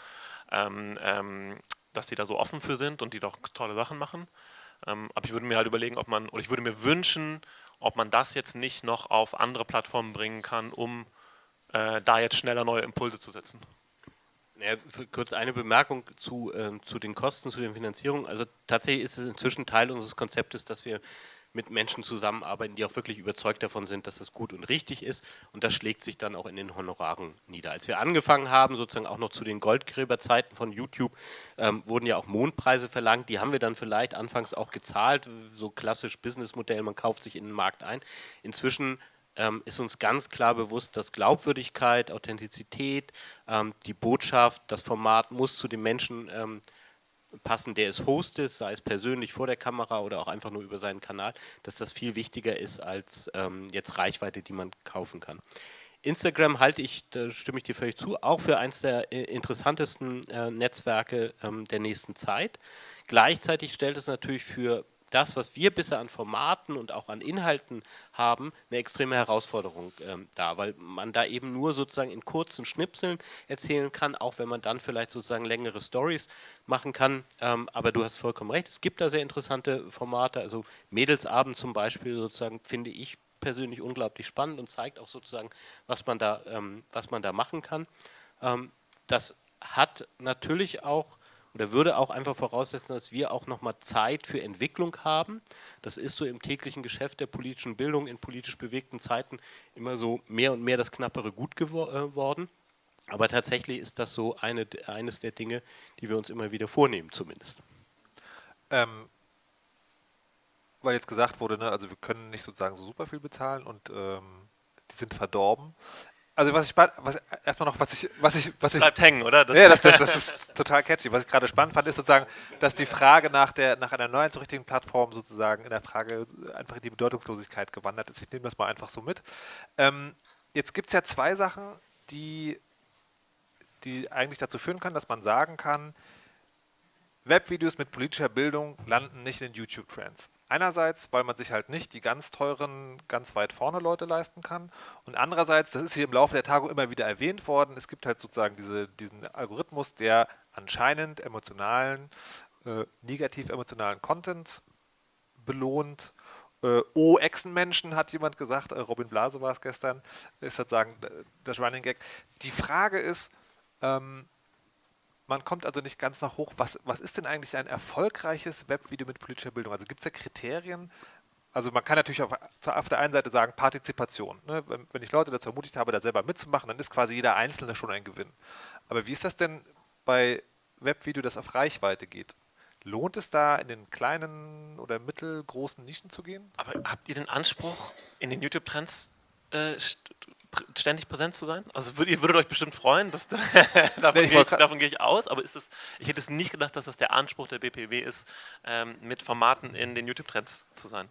ähm, ähm, dass sie da so offen für sind und die doch tolle Sachen machen. aber ich würde mir halt überlegen, ob man, oder ich würde mir wünschen, ob man das jetzt nicht noch auf andere Plattformen bringen kann, um äh, da jetzt schneller neue Impulse zu setzen. Ja, kurz eine Bemerkung zu, äh, zu den Kosten, zu den Finanzierungen. Also tatsächlich ist es inzwischen Teil unseres Konzeptes, dass wir mit Menschen zusammenarbeiten, die auch wirklich überzeugt davon sind, dass es gut und richtig ist. Und das schlägt sich dann auch in den Honoraren nieder. Als wir angefangen haben, sozusagen auch noch zu den Goldgräberzeiten von YouTube, ähm, wurden ja auch Mondpreise verlangt. Die haben wir dann vielleicht anfangs auch gezahlt, so klassisch Businessmodell, man kauft sich in den Markt ein. Inzwischen ähm, ist uns ganz klar bewusst, dass Glaubwürdigkeit, Authentizität, ähm, die Botschaft, das Format muss zu den Menschen ähm, passen, der es hostet, sei es persönlich vor der Kamera oder auch einfach nur über seinen Kanal, dass das viel wichtiger ist als ähm, jetzt Reichweite, die man kaufen kann. Instagram halte ich, da stimme ich dir völlig zu, auch für eines der äh, interessantesten äh, Netzwerke ähm, der nächsten Zeit. Gleichzeitig stellt es natürlich für das, was wir bisher an Formaten und auch an Inhalten haben, eine extreme Herausforderung ähm, da, weil man da eben nur sozusagen in kurzen Schnipseln erzählen kann, auch wenn man dann vielleicht sozusagen längere Stories machen kann. Ähm, aber du hast vollkommen recht, es gibt da sehr interessante Formate, also Mädelsabend zum Beispiel sozusagen finde ich persönlich unglaublich spannend und zeigt auch sozusagen, was man da, ähm, was man da machen kann. Ähm, das hat natürlich auch oder würde auch einfach voraussetzen, dass wir auch nochmal Zeit für Entwicklung haben. Das ist so im täglichen Geschäft der politischen Bildung in politisch bewegten Zeiten immer so mehr und mehr das knappere Gut geworden. Äh, Aber tatsächlich ist das so eine, eines der Dinge, die wir uns immer wieder vornehmen zumindest. Ähm, weil jetzt gesagt wurde, ne, also wir können nicht sozusagen so super viel bezahlen und ähm, die sind verdorben. Also was ich was, erstmal noch, was ich, was ich, was ich. Bleibt hängen, oder? Das ja, das, das, das, ist total catchy. Was ich gerade spannend fand, ist sozusagen, dass die Frage nach der, nach einer neuen so richtigen Plattform sozusagen in der Frage einfach in die Bedeutungslosigkeit gewandert ist. Ich nehme das mal einfach so mit. Ähm, jetzt gibt es ja zwei Sachen, die, die eigentlich dazu führen können, dass man sagen kann, Webvideos mit politischer Bildung landen nicht in YouTube-Trends. Einerseits, weil man sich halt nicht die ganz teuren, ganz weit vorne Leute leisten kann. Und andererseits, das ist hier im Laufe der Tagung immer wieder erwähnt worden, es gibt halt sozusagen diese, diesen Algorithmus, der anscheinend emotionalen, äh, negativ emotionalen Content belohnt. Äh, oh, Echsenmenschen, hat jemand gesagt, äh, Robin Blase war es gestern, ist sozusagen das Running Gag. Die Frage ist, ähm, man kommt also nicht ganz nach hoch. Was, was ist denn eigentlich ein erfolgreiches Webvideo mit politischer Bildung? Also gibt es da Kriterien? Also man kann natürlich auf, auf der einen Seite sagen, Partizipation. Ne? Wenn, wenn, ich Leute dazu ermutigt habe, da selber mitzumachen, dann ist quasi jeder Einzelne schon ein Gewinn. Aber wie ist das denn bei Webvideo, das auf Reichweite geht? Lohnt es da, in den kleinen oder mittelgroßen Nischen zu gehen? Aber habt ihr den Anspruch, in den YouTube-Trends äh, ständig präsent zu sein? Also würd, ihr würdet euch bestimmt freuen, dass, davon, nee, gehe ich, davon, gehe ich, aus, aber ist es, ich hätte es nicht gedacht, dass das der Anspruch der BPW ist, ähm, mit Formaten in den YouTube-Trends zu sein.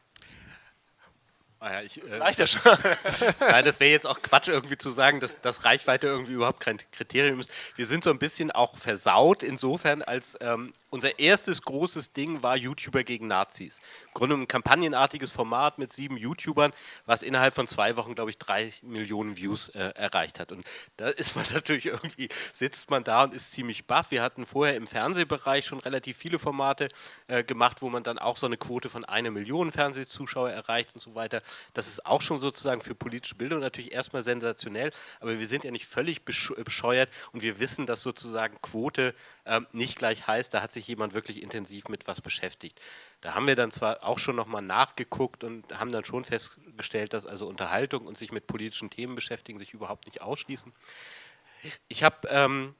Ah ja, ich, äh, Reicht ja schon. Nein, das wäre jetzt auch Quatsch, irgendwie zu sagen, dass, dass Reichweite irgendwie überhaupt kein Kriterium ist. Wir sind so ein bisschen auch versaut insofern, als ähm, unser erstes großes Ding war YouTuber gegen Nazis. Im Grunde ein kampagnenartiges Format mit sieben YouTubern, was innerhalb von zwei Wochen, glaube ich, drei Millionen Views äh, erreicht hat. Und da ist man natürlich irgendwie, sitzt man da und ist ziemlich baff. Wir hatten vorher im Fernsehbereich schon relativ viele Formate äh, gemacht, wo man dann auch so eine Quote von einer Million Fernsehzuschauer erreicht und so weiter. Das ist auch schon sozusagen für politische Bildung natürlich erstmal sensationell, aber wir sind ja nicht völlig bescheuert und wir wissen, dass sozusagen Quote äh, nicht gleich heißt, da hat sich jemand wirklich intensiv mit was beschäftigt. Da haben wir dann zwar auch schon nochmal nachgeguckt und haben dann schon festgestellt, dass also Unterhaltung und sich mit politischen Themen beschäftigen sich überhaupt nicht ausschließen. Ich habe ähm,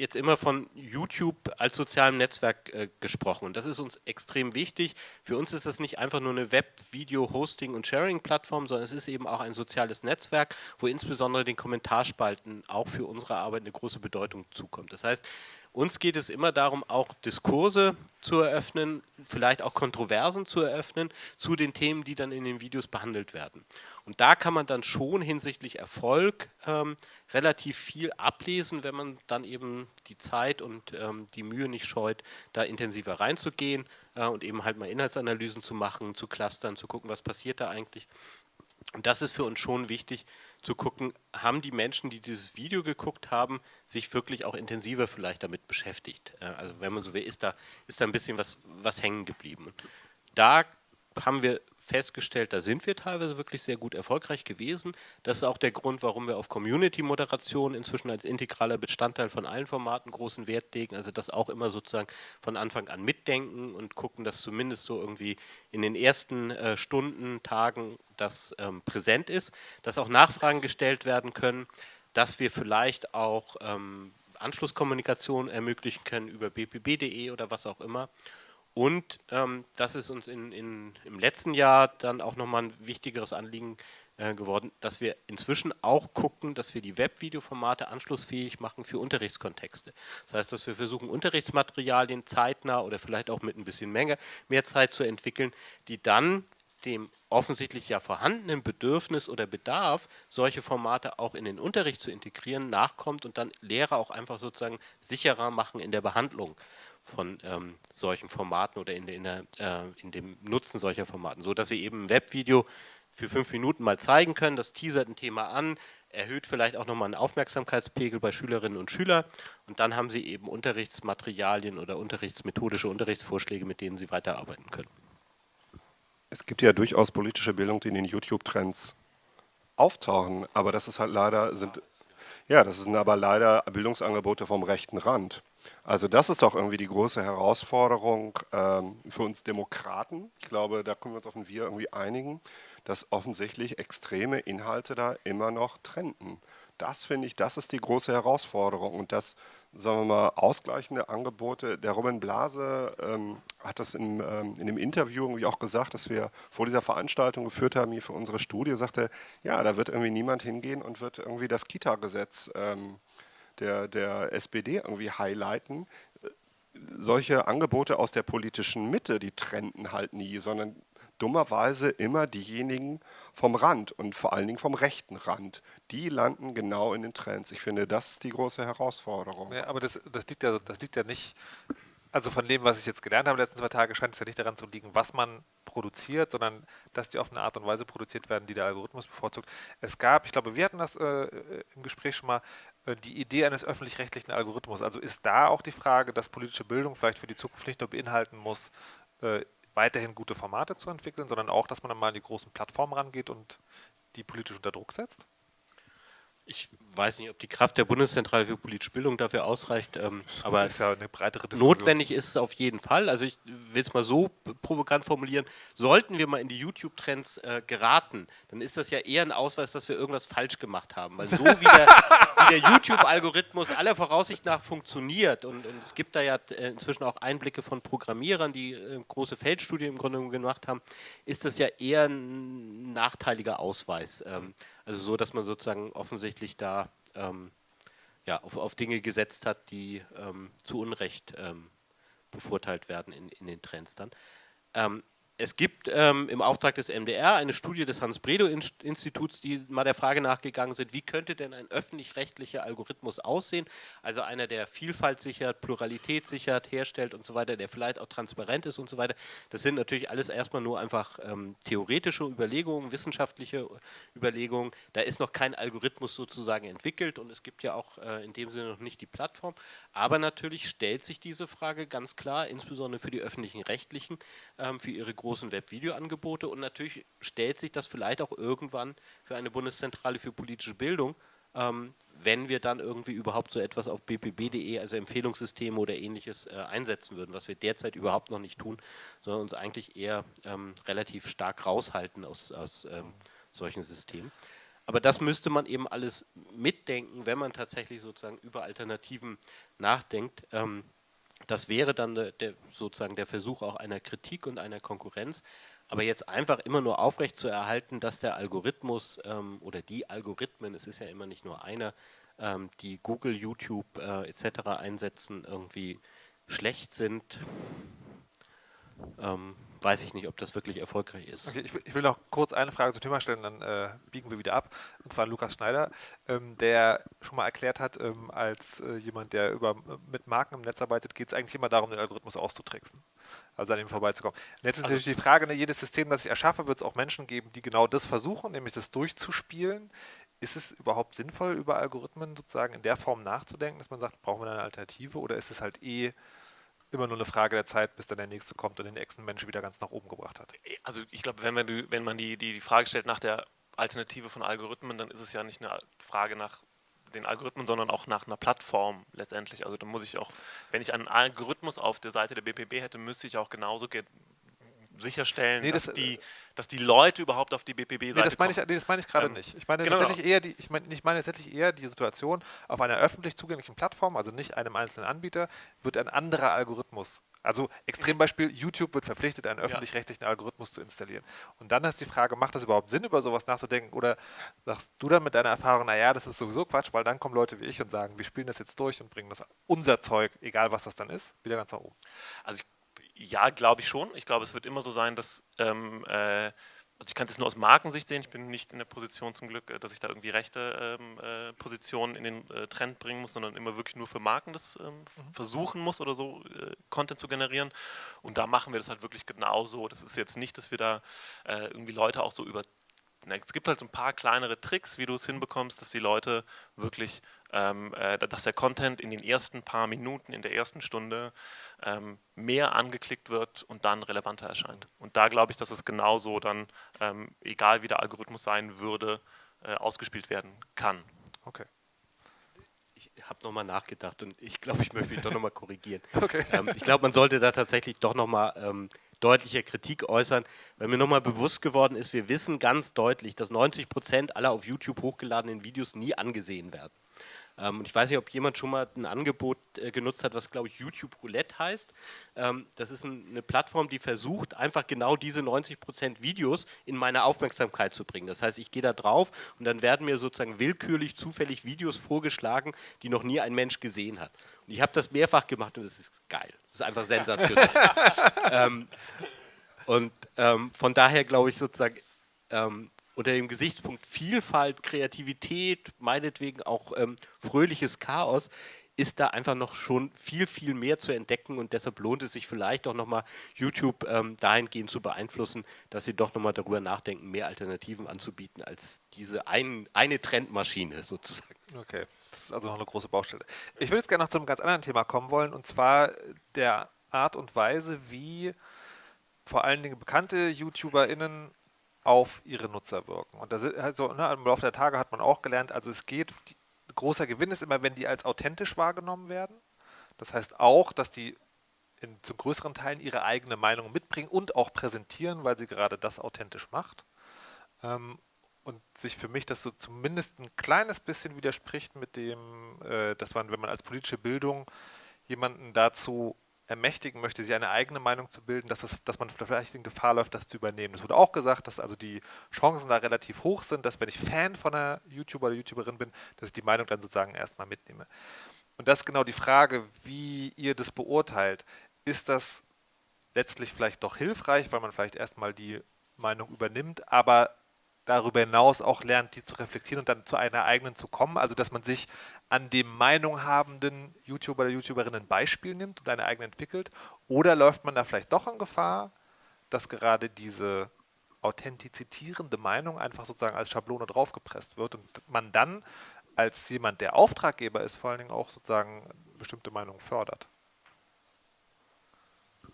jetzt immer von YouTube als sozialem Netzwerk äh, gesprochen und das ist uns extrem wichtig. Für uns ist das nicht einfach nur eine Web-, Video-, Hosting- und Sharing-Plattform, sondern es ist eben auch ein soziales Netzwerk, wo insbesondere den Kommentarspalten auch für unsere Arbeit eine große Bedeutung zukommt. Das heißt, uns geht es immer darum, auch Diskurse zu eröffnen, vielleicht auch Kontroversen zu eröffnen zu den Themen, die dann in den Videos behandelt werden. Und da kann man dann schon hinsichtlich Erfolg ähm, relativ viel ablesen, wenn man dann eben die Zeit und ähm, die Mühe nicht scheut, da intensiver reinzugehen äh, und eben halt mal Inhaltsanalysen zu machen, zu clustern, zu gucken, was passiert da eigentlich. Und das ist für uns schon wichtig, zu gucken, haben die Menschen, die dieses Video geguckt haben, sich wirklich auch intensiver vielleicht damit beschäftigt. Also wenn man so will, ist da, ist da ein bisschen was, was hängen geblieben. Da haben wir festgestellt, da sind wir teilweise wirklich sehr gut erfolgreich gewesen. Das ist auch der Grund, warum wir auf Community-Moderation inzwischen als integraler Bestandteil von allen Formaten großen Wert legen. Also das auch immer sozusagen von Anfang an mitdenken und gucken, dass zumindest so irgendwie in den ersten äh, Stunden, Tagen das ähm, präsent ist, dass auch Nachfragen gestellt werden können, dass wir vielleicht auch ähm, Anschlusskommunikation ermöglichen können über bpb.de oder was auch immer. Und ähm, das ist uns in, in, im letzten Jahr dann auch nochmal ein wichtigeres Anliegen äh, geworden, dass wir inzwischen auch gucken, dass wir die Webvideoformate anschlussfähig machen für Unterrichtskontexte. Das heißt, dass wir versuchen, Unterrichtsmaterialien zeitnah oder vielleicht auch mit ein bisschen Menge, mehr Zeit zu entwickeln, die dann dem offensichtlich ja vorhandenen Bedürfnis oder Bedarf, solche Formate auch in den Unterricht zu integrieren, nachkommt und dann Lehrer auch einfach sozusagen sicherer machen in der Behandlung von ähm, solchen Formaten oder in, in, der, äh, in, dem Nutzen solcher Formaten, so dass sie eben ein Webvideo für fünf Minuten mal zeigen können, das teasert ein Thema an, erhöht vielleicht auch nochmal einen Aufmerksamkeitspegel bei Schülerinnen und Schülern und dann haben sie eben Unterrichtsmaterialien oder unterrichtsmethodische Unterrichtsvorschläge, mit denen sie weiterarbeiten können. Es gibt ja durchaus politische Bildung, die in den YouTube-Trends auftauchen, aber das ist halt leider, sind, ja, das sind aber leider Bildungsangebote vom rechten Rand. Also das ist doch irgendwie die große Herausforderung ähm, für uns Demokraten. Ich glaube, da können wir uns auf ein Wir irgendwie einigen, dass offensichtlich extreme Inhalte da immer noch trenden. Das finde ich, das ist die große Herausforderung und das, sagen wir mal, ausgleichende Angebote. Der Robin Blase ähm, hat das in, ähm, in dem Interview irgendwie auch gesagt, dass wir vor dieser Veranstaltung geführt haben, hier für unsere Studie, sagte, ja, da wird irgendwie niemand hingehen und wird irgendwie das Kita-Gesetz ähm, der, der SPD irgendwie highlighten. Solche Angebote aus der politischen Mitte, die trenden halt nie, sondern dummerweise immer diejenigen vom Rand und vor allen Dingen vom rechten Rand. Die landen genau in den Trends. Ich finde, das ist die große Herausforderung. Ja, aber das, das, liegt ja, das liegt ja nicht also von dem, was ich jetzt gelernt habe letzten zwei Tage, scheint es ja nicht daran zu liegen, was man produziert, sondern dass die auf eine Art und Weise produziert werden, die der Algorithmus bevorzugt. Es gab, ich glaube, wir hatten das äh, im Gespräch schon mal, äh, die Idee eines öffentlich-rechtlichen Algorithmus. Also ist da auch die Frage, dass politische Bildung vielleicht für die Zukunft nicht nur beinhalten muss, äh, weiterhin gute Formate zu entwickeln, sondern auch, dass man dann mal an die großen Plattformen rangeht und die politisch unter Druck setzt? Ich weiß nicht, ob die Kraft der Bundeszentrale für politische Bildung dafür ausreicht, ähm, aber ist ja eine breitere notwendig ist es auf jeden Fall. Also ich will es mal so provokant formulieren, sollten wir mal in die YouTube-Trends äh, geraten, dann ist das ja eher ein Ausweis, dass wir irgendwas falsch gemacht haben. Weil so wie der, der YouTube-Algorithmus aller Voraussicht nach funktioniert und, und, es gibt da ja äh, inzwischen auch Einblicke von Programmierern, die äh, große Feldstudien im Grunde gemacht haben, ist das ja eher ein nachteiliger Ausweis. Ähm, also so, dass man sozusagen offensichtlich da ähm, ja, auf, auf Dinge gesetzt hat, die ähm, zu Unrecht ähm, bevorteilt werden in, in den Trends dann. Es gibt ähm, im Auftrag des MDR eine Studie des Hans-Bredow-Instituts, die mal der Frage nachgegangen sind, wie könnte denn ein öffentlich-rechtlicher Algorithmus aussehen, also einer, der Vielfalt sichert, Pluralität sichert, herstellt und so weiter, der vielleicht auch transparent ist und so weiter. Das sind natürlich alles erstmal nur einfach ähm, theoretische Überlegungen, wissenschaftliche Überlegungen. Da ist noch kein Algorithmus sozusagen entwickelt und es gibt ja auch äh, in dem Sinne noch nicht die Plattform. Aber natürlich stellt sich diese Frage ganz klar, insbesondere für die öffentlichen Rechtlichen, ähm, für ihre großen großen Webvideoangebote und natürlich stellt sich das vielleicht auch irgendwann für eine Bundeszentrale für politische Bildung, ähm, wenn wir dann irgendwie überhaupt so etwas auf bpb.de, also Empfehlungssysteme oder ähnliches äh, einsetzen würden, was wir derzeit überhaupt noch nicht tun, sondern uns eigentlich eher ähm, relativ stark raushalten aus, aus ähm, solchen Systemen. Aber das müsste man eben alles mitdenken, wenn man tatsächlich sozusagen über Alternativen nachdenkt. Das wäre dann der, sozusagen der Versuch auch einer Kritik und einer Konkurrenz. Aber jetzt einfach immer nur aufrecht zu erhalten, dass der Algorithmus ähm, oder die Algorithmen, es ist ja immer nicht nur einer, ähm, die Google, YouTube äh, etc. einsetzen, irgendwie schlecht sind, ähm, weiß ich nicht, ob das wirklich erfolgreich ist. Okay, ich, will, ich, will noch kurz eine Frage zum Thema stellen, dann äh, biegen wir wieder ab. Und zwar Lukas Schneider, ähm, der schon mal erklärt hat, ähm, als äh, jemand, der über, mit Marken im Netz arbeitet, geht es eigentlich immer darum, den Algorithmus auszutricksen. Also an ihm vorbeizukommen. Und jetzt ist also, natürlich die Frage, ne, jedes System, das ich erschaffe, wird es auch Menschen geben, die genau das versuchen, nämlich das durchzuspielen. Ist es überhaupt sinnvoll, über Algorithmen sozusagen in der Form nachzudenken, dass man sagt, brauchen wir eine Alternative oder ist es halt eh immer nur eine Frage der Zeit, bis dann der nächste kommt und den nächsten Menschen wieder ganz nach oben gebracht hat. Also ich glaube, wenn man, die, wenn man die, die, die Frage stellt nach der Alternative von Algorithmen, dann ist es ja nicht eine Frage nach den Algorithmen, sondern auch nach einer Plattform letztendlich. Also da muss ich auch, wenn ich einen Algorithmus auf der Seite der BPB hätte, müsste ich auch genauso sicherstellen, nee, das, dass, die, dass die Leute überhaupt auf die BPB-Seite nee, das meine ich, nee, das meine ich gerade ähm, nicht. Ich meine, genau. tatsächlich eher die, ich, meine, ich meine tatsächlich eher die Situation, auf einer öffentlich zugänglichen Plattform, also nicht einem einzelnen Anbieter, wird ein anderer Algorithmus also Extrembeispiel, YouTube wird verpflichtet, einen öffentlich-rechtlichen Algorithmus zu installieren. Und dann ist die Frage, macht das überhaupt Sinn, über sowas nachzudenken? Oder sagst du dann mit deiner Erfahrung, naja, das ist sowieso Quatsch, weil dann kommen Leute wie ich und sagen, wir spielen das jetzt durch und bringen das unser Zeug, egal was das dann ist, wieder ganz nach oben. Also ich ja, glaube ich schon. Ich glaube, es wird immer so sein, dass ähm, äh, also ich kann es nur aus Markensicht sehen, ich bin nicht in der Position zum Glück, äh, dass ich da irgendwie rechte ähm, äh, Positionen in den äh, Trend bringen muss, sondern immer wirklich nur für Marken das ähm, mhm. versuchen muss oder so äh, Content zu generieren. Und da machen wir das halt wirklich genauso. Das ist jetzt nicht, dass wir da äh, irgendwie Leute auch so über es gibt halt so ein paar kleinere Tricks, wie du es hinbekommst, dass die Leute wirklich, dass der Content in den ersten paar Minuten, in der ersten Stunde ähm, mehr angeklickt wird und dann relevanter erscheint. Und da glaube ich, dass es genauso dann, ähm, egal wie der Algorithmus sein würde, äh, ausgespielt werden kann. Okay Ich habe nochmal nachgedacht und ich glaube, ich möchte mich doch nochmal korrigieren. Okay. Ähm, ich glaube, man sollte da tatsächlich doch nochmal ähm, deutlicher Kritik äußern, weil mir nochmal bewusst geworden ist, wir wissen ganz deutlich, dass 90 Prozent aller auf YouTube hochgeladenen Videos nie angesehen werden. Ähm, und ich weiß nicht, ob jemand schon mal ein Angebot äh, genutzt hat, was glaube ich YouTube Roulette heißt. Ähm, das ist ein, eine Plattform, die versucht, einfach genau diese 90% Videos in meine Aufmerksamkeit zu bringen. Das heißt, ich gehe da drauf und dann werden mir sozusagen willkürlich, zufällig Videos vorgeschlagen, die noch nie ein Mensch gesehen hat. Und ich habe das mehrfach gemacht und es ist geil. Das ist einfach sensationell. ähm, und ähm, von daher glaube ich sozusagen, ähm, unter dem Gesichtspunkt Vielfalt, Kreativität, meinetwegen auch ähm, fröhliches Chaos, ist da einfach noch schon viel, viel mehr zu entdecken und deshalb lohnt es sich vielleicht auch nochmal YouTube ähm, dahingehend zu beeinflussen, dass sie doch nochmal darüber nachdenken, mehr Alternativen anzubieten als diese ein, eine Trendmaschine sozusagen. Okay, das ist also noch eine große Baustelle. Ich würde jetzt gerne noch zu einem ganz anderen Thema kommen wollen und zwar der Art und Weise, wie vor allen Dingen bekannte YouTuberInnen auf ihre Nutzer wirken. Und das ist also, ne, im Laufe der Tage hat man auch gelernt, also es geht, die, großer Gewinn ist immer, wenn die als authentisch wahrgenommen werden. Das heißt auch, dass die in, zu größeren Teilen ihre eigene Meinung mitbringen und auch präsentieren, weil sie gerade das authentisch macht. Ähm, und sich für mich das so zumindest ein kleines bisschen widerspricht mit dem, äh, dass man, wenn man als politische Bildung jemanden dazu ermächtigen möchte, sich eine eigene Meinung zu bilden, dass, das, dass man vielleicht in Gefahr läuft, das zu übernehmen. Es wurde auch gesagt, dass also die Chancen da relativ hoch sind, dass wenn ich Fan von einer YouTuber oder YouTuberin bin, dass ich die Meinung dann sozusagen erstmal mitnehme. Und das ist genau die Frage, wie ihr das beurteilt. Ist das letztlich vielleicht doch hilfreich, weil man vielleicht erstmal die Meinung übernimmt, aber darüber hinaus auch lernt, die zu reflektieren und dann zu einer eigenen zu kommen. Also dass man sich an dem Meinung habenden YouTuber oder YouTuberin ein Beispiel nimmt und eine eigene entwickelt. Oder läuft man da vielleicht doch in Gefahr, dass gerade diese authentizierende Meinung einfach sozusagen als Schablone draufgepresst wird und man dann als jemand, der Auftraggeber ist, vor allen Dingen auch sozusagen bestimmte Meinungen fördert.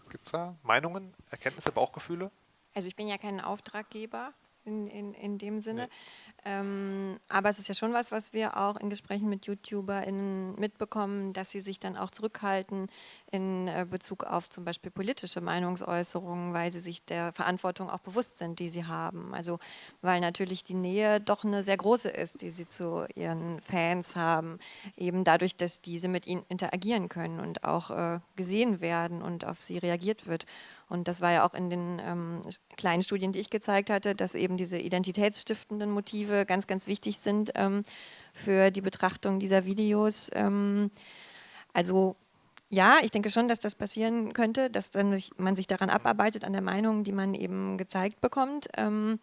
Gibt es da Meinungen, Erkenntnisse, Bauchgefühle? Also ich bin ja kein Auftraggeber, in, in, in dem Sinne. Nee. Ähm, aber es ist ja schon was, was wir auch in Gesprächen mit YouTuberInnen mitbekommen, dass sie sich dann auch zurückhalten in äh, Bezug auf zum Beispiel politische Meinungsäußerungen, weil sie sich der Verantwortung auch bewusst sind, die sie haben. Also weil natürlich die Nähe doch eine sehr große ist, die sie zu ihren Fans haben, eben dadurch, dass diese mit ihnen interagieren können und auch äh, gesehen werden und auf sie reagiert wird. Und das war ja auch in den ähm, kleinen Studien, die ich gezeigt hatte, dass eben diese identitätsstiftenden Motive ganz, ganz wichtig sind ähm, für die Betrachtung dieser Videos. Ähm, also ja, ich denke schon, dass das passieren könnte, dass dann man sich daran abarbeitet, an der Meinung, die man eben gezeigt bekommt. Ähm,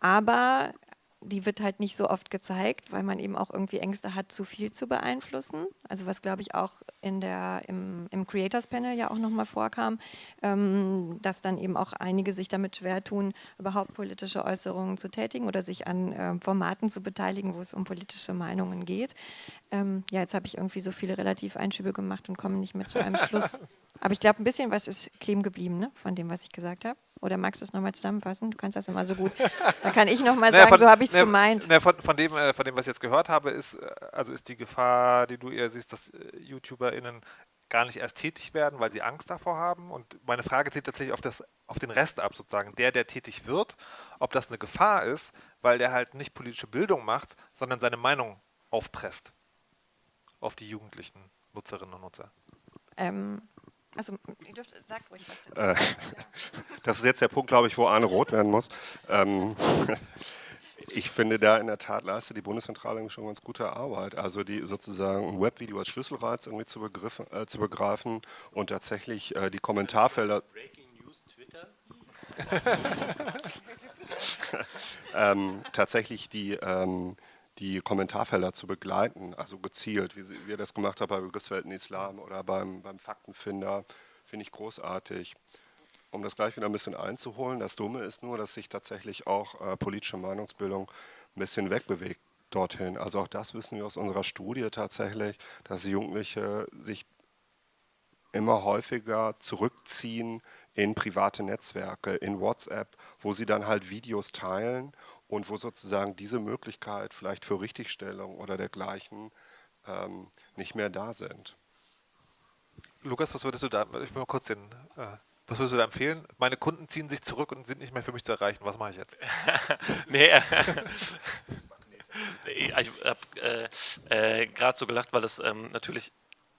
aber die wird halt nicht so oft gezeigt, weil man eben auch irgendwie Ängste hat, zu viel zu beeinflussen. Also was, glaube ich, auch in der, im, im Creators Panel ja auch nochmal vorkam, ähm, dass dann eben auch einige sich damit schwer tun, überhaupt politische Äußerungen zu tätigen oder sich an äh, Formaten zu beteiligen, wo es um politische Meinungen geht. Ähm, ja, jetzt habe ich irgendwie so viele relativ Einschübe gemacht und komme nicht mehr zu einem Schluss. Aber ich glaube, ein bisschen was ist kleben geblieben ne, von dem, was ich gesagt habe. Oder magst du es nochmal zusammenfassen? Du kannst das immer so gut. Dann kann ich nochmal sagen, naja, von, so habe ich es naja, gemeint. Naja, von, von, dem, äh, von dem, was ich jetzt gehört habe, ist, äh, also ist die Gefahr, die du eher siehst, dass äh, YouTuberInnen gar nicht erst tätig werden, weil sie Angst davor haben. Und meine Frage zieht tatsächlich auf, das, auf den Rest ab, sozusagen. Der, der tätig wird, ob das eine Gefahr ist, weil der halt nicht politische Bildung macht, sondern seine Meinung aufpresst auf die jugendlichen Nutzerinnen und Nutzer. Ähm, also, ihr dürft, sagt ruhig was dazu. Äh, das ist jetzt der Punkt, glaube ich, wo Arne rot werden muss. Ähm, ich finde, da in der Tat leistet die Bundeszentrale schon ganz gute Arbeit. Also die sozusagen ein Webvideo als Schlüsselreiz irgendwie zu, äh, zu begreifen und tatsächlich äh, die Kommentarfelder. Breaking News Twitter. ähm, tatsächlich die, ähm, die Kommentarfelder zu begleiten, also gezielt, wie, ihr das gemacht habt bei Begriffswelten Islam oder beim, beim Faktenfinder, finde ich großartig. Um das gleich wieder ein bisschen einzuholen, das Dumme ist nur, dass sich tatsächlich auch äh, politische Meinungsbildung ein bisschen wegbewegt dorthin. Also auch das wissen wir aus unserer Studie tatsächlich, dass Jugendliche sich immer häufiger zurückziehen in private Netzwerke, in WhatsApp, wo sie dann halt Videos teilen und wo sozusagen diese Möglichkeit vielleicht für Richtigstellung oder dergleichen ähm, nicht mehr da sind. Lukas, was würdest du da, ich will mal kurz den, äh, was würdest du da empfehlen? Meine Kunden ziehen sich zurück und sind nicht mehr für mich zu erreichen. Was mache ich jetzt? nee, äh, ich habe äh, äh, gerade so gelacht, weil das ähm, natürlich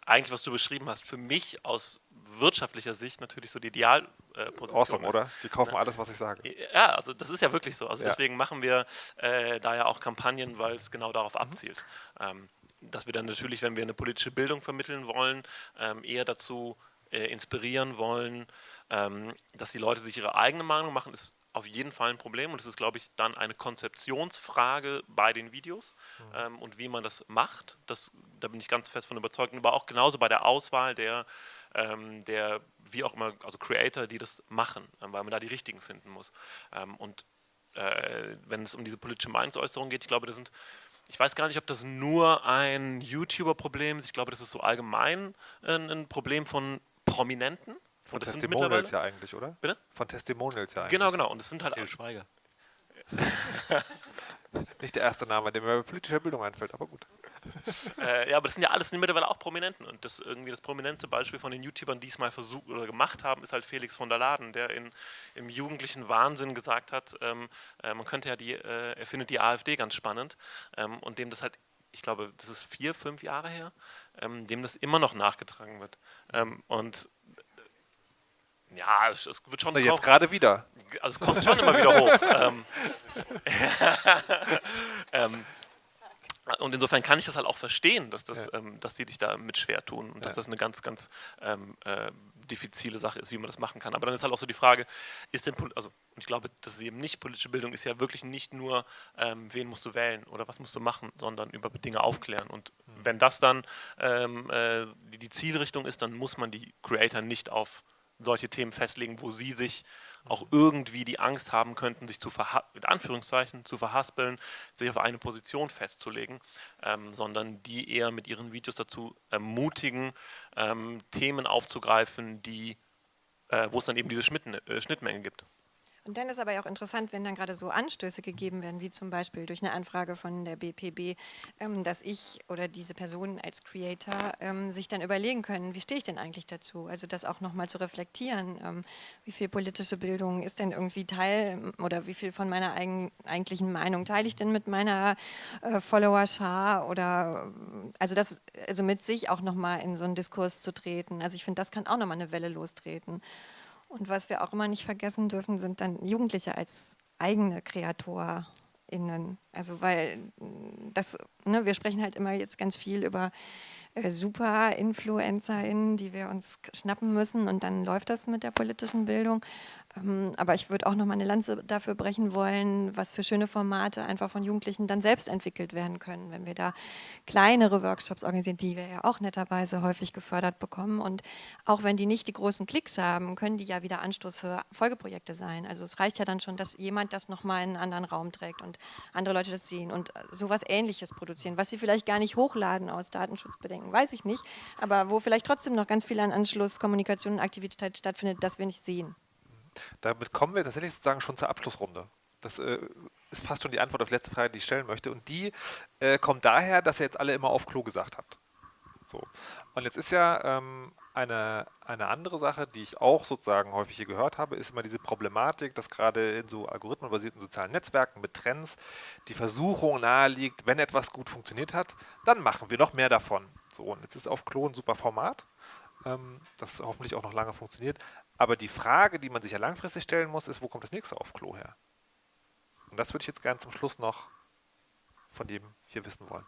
eigentlich, was du beschrieben hast, für mich aus wirtschaftlicher Sicht natürlich so die Idealposition awesome, ist. oder? Die kaufen alles, was ich sage. Ja, also das ist ja wirklich so. Also ja. deswegen machen wir äh, da ja auch Kampagnen, weil es genau darauf mhm. abzielt. Ähm, dass wir dann natürlich, wenn wir eine politische Bildung vermitteln wollen, ähm, eher dazu äh, inspirieren wollen, ähm, dass die Leute sich ihre eigene Meinung machen, ist auf jeden Fall ein Problem und es ist, glaube ich, dann eine Konzeptionsfrage bei den Videos mhm. ähm, und wie man das macht. Das, da bin ich ganz fest von überzeugt, aber auch genauso bei der Auswahl der, der wie auch immer, also Creator, die das machen, ähm, weil man da die richtigen finden muss. Ähm, und äh, wenn es um diese politische Meinungsäußerung geht, ich glaube, das sind ich weiß gar nicht, ob das nur ein YouTuber-Problem ist. Ich glaube, das ist so allgemein ein, ein Problem von Prominenten. Von Testimonials ja eigentlich, oder? Bitte? Von Testimonials ja eigentlich. Genau, genau. Und es sind halt Schweiger. Nicht der erste Name, der mir bei politischer Bildung einfällt, aber gut. äh, ja, aber das sind ja alles mittlerweile auch Prominenten. Und das irgendwie das prominenteste Beispiel von den YouTubern, die es mal versucht oder gemacht haben, ist halt Felix von der Laden, der in, im jugendlichen Wahnsinn gesagt hat, ähm, äh, man könnte ja die, äh, er findet die AfD ganz spannend ähm, und dem das halt ich glaube, das ist vier, fünf Jahre her, ähm, dem das immer noch nachgetragen wird. Ähm, und ja, es, es wird schon. Also jetzt gerade wieder. Also es kommt schon immer wieder hoch. ähm, ähm, und insofern kann ich das halt auch verstehen, dass, das, ja. ähm, dass die dich da mit schwer tun und ja. dass das eine ganz, ganz ähm, äh, diffizile Sache ist, wie man das machen kann. Aber dann ist halt auch so die Frage, ist denn, also, und ich glaube, das ist eben nicht politische Bildung, ist ja wirklich nicht nur, ähm, wen musst du wählen oder was musst du machen, sondern über Dinge aufklären. Und mhm. wenn das dann ähm, äh, die, die Zielrichtung ist, dann muss man die Creator nicht auf solche Themen festlegen, wo sie sich auch irgendwie die Angst haben könnten, sich zu mit Anführungszeichen zu verhaspeln, sich auf eine Position festzulegen, ähm, sondern die eher mit ihren Videos dazu ermutigen, ähm, Themen aufzugreifen, die, äh, wo es dann eben diese äh, Schnittmengen gibt. Und dann ist aber auch interessant, wenn dann gerade so Anstöße gegeben werden, wie zum Beispiel durch eine Anfrage von der BPB, ähm, dass ich oder diese Personen als Creator ähm, sich dann überlegen können, wie stehe ich denn eigentlich dazu? Also das auch nochmal zu reflektieren, ähm, wie viel politische Bildung ist denn irgendwie Teil oder wie viel von meiner eigen, eigentlichen Meinung teile ich denn mit meiner äh, Follower-Schar oder also das, also mit sich auch nochmal in so einen Diskurs zu treten. Also ich finde, das kann auch nochmal eine Welle lostreten. Und was wir auch immer nicht vergessen dürfen, sind dann Jugendliche als eigene KreatorInnen. Also weil mm, das, ne, wir sprechen halt immer jetzt ganz viel über äh, super InfluencerInnen, die wir uns schnappen müssen und dann läuft das mit der politischen Bildung. Ähm, aber ich würde auch noch mal eine Lanze dafür brechen wollen, was für schöne Formate einfach von Jugendlichen dann selbst entwickelt werden können, wenn wir da kleinere Workshops organisieren, die wir ja auch netterweise häufig gefördert bekommen. Und auch wenn die nicht die großen Klicks haben, können die ja wieder Anstoß für Folgeprojekte sein. Also es reicht ja dann schon, dass jemand das nochmal in einen anderen Raum trägt und andere Leute das sehen und sowas Ähnliches produzieren, was sie vielleicht gar nicht hochladen aus Datenschutzbedenken, weiß ich nicht, aber wo vielleicht trotzdem noch ganz viel an Anschluss, Kommunikation und Aktivität stattfindet, das wir nicht sehen. Damit kommen wir tatsächlich sozusagen schon zur Abschlussrunde. Das äh, ist fast schon die Antwort auf die letzte Frage, die ich stellen möchte. Und die äh, kommt daher, dass ihr jetzt alle immer auf Klo gesagt habt. So. Und jetzt ist ja ähm, eine, eine andere Sache, die ich auch sozusagen häufig hier gehört habe, ist immer diese Problematik, dass gerade in so algorithmenbasierten sozialen Netzwerken mit Trends die Versuchung naheliegt, wenn etwas gut funktioniert hat, dann machen wir noch mehr davon. So, und jetzt ist auf Klo ein super Format, ähm, das hoffentlich auch noch lange funktioniert. Aber die Frage, die man sich ja langfristig stellen muss, ist, wo kommt das nächste auf Klo her? Und das würde ich jetzt gerne zum Schluss noch von dem hier wissen wollen.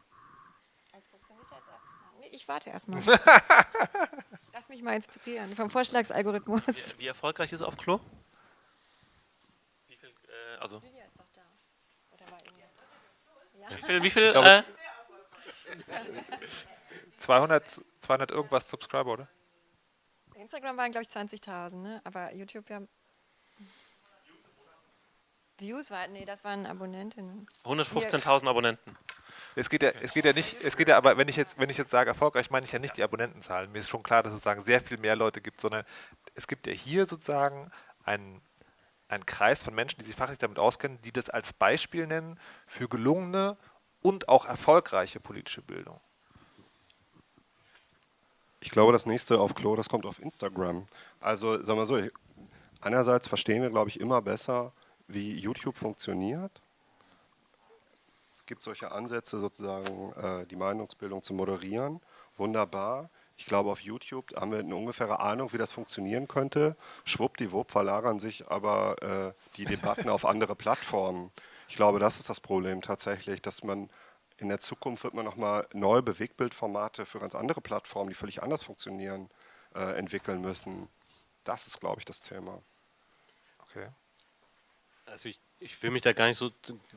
Ich warte erstmal. Lass mich mal inspirieren vom Vorschlagsalgorithmus. Wie, wie erfolgreich ist auf Klo? Wie viel, äh, also? Julia ist doch da. Ja. Wie viel? Wie viel glaube, äh? 200, 200 irgendwas Subscriber, oder? Instagram waren, glaube ich, 20.000, ne? aber YouTube ja. Views war, nee, das waren Abonnentinnen. 115.000 Abonnenten. Es geht ja, es geht ja nicht, es geht ja aber, wenn ich jetzt, wenn ich jetzt sage erfolgreich, meine ich ja nicht die Abonnentenzahlen. Mir ist schon klar, dass es sozusagen sehr viel mehr Leute gibt, sondern es gibt ja hier sozusagen einen, einen Kreis von Menschen, die sich fachlich damit auskennen, die das als Beispiel nennen für gelungene und auch erfolgreiche politische Bildung. Ich glaube, das nächste auf Klo, das kommt auf Instagram. Also, sagen wir so, einerseits verstehen wir, glaube ich, immer besser, wie YouTube funktioniert. Es gibt solche Ansätze, sozusagen äh, die Meinungsbildung zu moderieren. Wunderbar. Ich glaube, auf YouTube haben wir eine ungefähre Ahnung, wie das funktionieren könnte. Schwuppdiwupp verlagern sich aber äh, die Debatten auf andere Plattformen. Ich glaube, das ist das Problem tatsächlich, dass man in der Zukunft wird man nochmal neue Bewegtbildformate für ganz andere Plattformen, die völlig anders funktionieren, äh, entwickeln müssen. Das ist, glaube ich, das Thema. Okay. Also ich, ich will mich da gar nicht so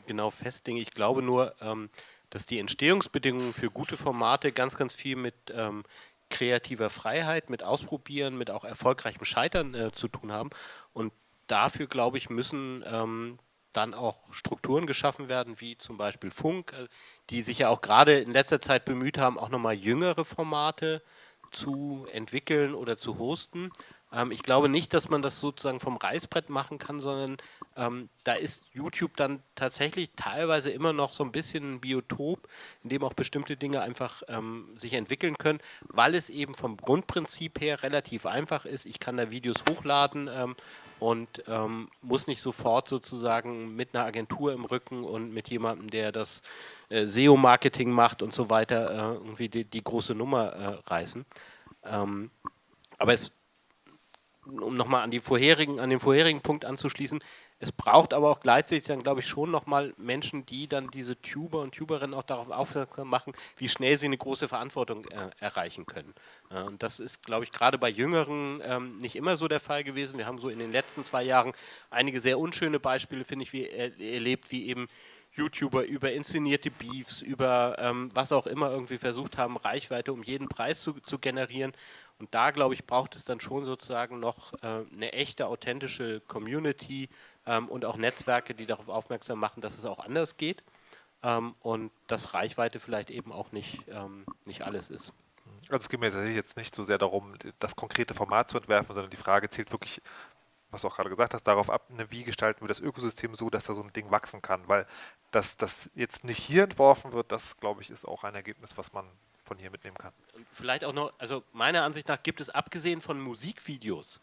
genau festlegen. Ich glaube nur, ähm, dass die Entstehungsbedingungen für gute Formate ganz, ganz viel mit ähm, kreativer Freiheit, mit Ausprobieren, mit auch erfolgreichem Scheitern äh, zu tun haben. Und dafür, glaube ich, müssen ähm, dann auch Strukturen geschaffen werden, wie zum Beispiel Funk, äh, die sich ja auch gerade in letzter Zeit bemüht haben, auch nochmal jüngere Formate zu entwickeln oder zu hosten. Ähm, ich glaube nicht, dass man das sozusagen vom Reißbrett machen kann, sondern ähm, da ist YouTube dann tatsächlich teilweise immer noch so ein bisschen ein Biotop, in dem auch bestimmte Dinge einfach ähm, sich entwickeln können, weil es eben vom Grundprinzip her relativ einfach ist. Ich kann da Videos hochladen ähm, und ähm, muss nicht sofort sozusagen mit einer Agentur im Rücken und mit jemandem, der das äh, SEO-Marketing macht und so weiter, äh, irgendwie die, die, große Nummer äh, reißen. Ähm, aber es um nochmal an, an den vorherigen Punkt anzuschließen, es braucht aber auch gleichzeitig dann, glaube ich, schon nochmal Menschen, die dann diese Tuber und Tuberinnen auch darauf aufmerksam machen, wie schnell sie eine große Verantwortung äh, erreichen können. Äh, und das ist, glaube ich, gerade bei Jüngeren ähm, nicht immer so der Fall gewesen. Wir haben so in den letzten zwei Jahren einige sehr unschöne Beispiele, finde ich, wie, er, erlebt, wie eben YouTuber über inszenierte Beefs, über ähm, was auch immer irgendwie versucht haben, Reichweite um jeden Preis zu, zu generieren. Und da, glaube ich, braucht es dann schon sozusagen noch äh, eine echte, authentische Community ähm, und auch Netzwerke, die darauf aufmerksam machen, dass es auch anders geht ähm, und dass Reichweite vielleicht eben auch nicht, ähm, nicht alles ist. Also es geht mir jetzt nicht so sehr darum, das konkrete Format zu entwerfen, sondern die Frage zielt wirklich, was du auch gerade gesagt hast, darauf ab, ne, wie gestalten wir das Ökosystem so, dass da so ein Ding wachsen kann. Weil dass das jetzt nicht hier entworfen wird, das glaube ich ist auch ein Ergebnis, was man von hier mitnehmen kann. Und vielleicht auch noch, also meiner Ansicht nach gibt es abgesehen von Musikvideos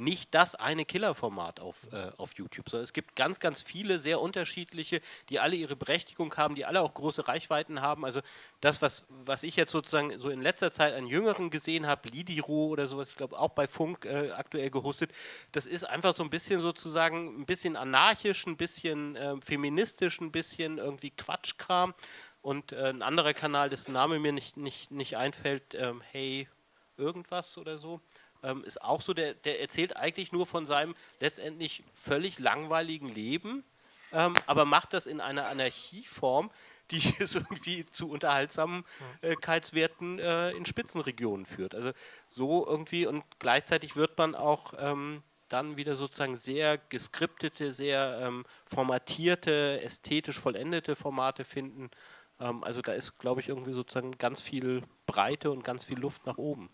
nicht das eine Killerformat auf, äh, auf YouTube, sondern es gibt ganz, ganz viele sehr unterschiedliche, die alle ihre Berechtigung haben, die alle auch große Reichweiten haben. Also das, was, was ich jetzt sozusagen so in letzter Zeit an Jüngeren gesehen habe, Lidiro oder sowas, ich glaube auch bei Funk äh, aktuell gehostet, das ist einfach so ein bisschen sozusagen ein bisschen anarchisch, ein bisschen äh, feministisch, ein bisschen irgendwie Quatschkram. Und äh, ein anderer Kanal, dessen Name mir nicht, nicht, nicht einfällt, ähm, hey, irgendwas oder so, ähm, ist auch so, der, der erzählt eigentlich nur von seinem letztendlich völlig langweiligen Leben, ähm, aber macht das in einer Anarchieform, die es irgendwie zu Unterhaltsamkeitswerten äh, in Spitzenregionen führt. Also so irgendwie und gleichzeitig wird man auch ähm, dann wieder sozusagen sehr geskriptete, sehr ähm, formatierte, ästhetisch vollendete Formate finden, ähm, also da ist, glaube ich, irgendwie sozusagen ganz viel Breite und ganz viel Luft nach oben.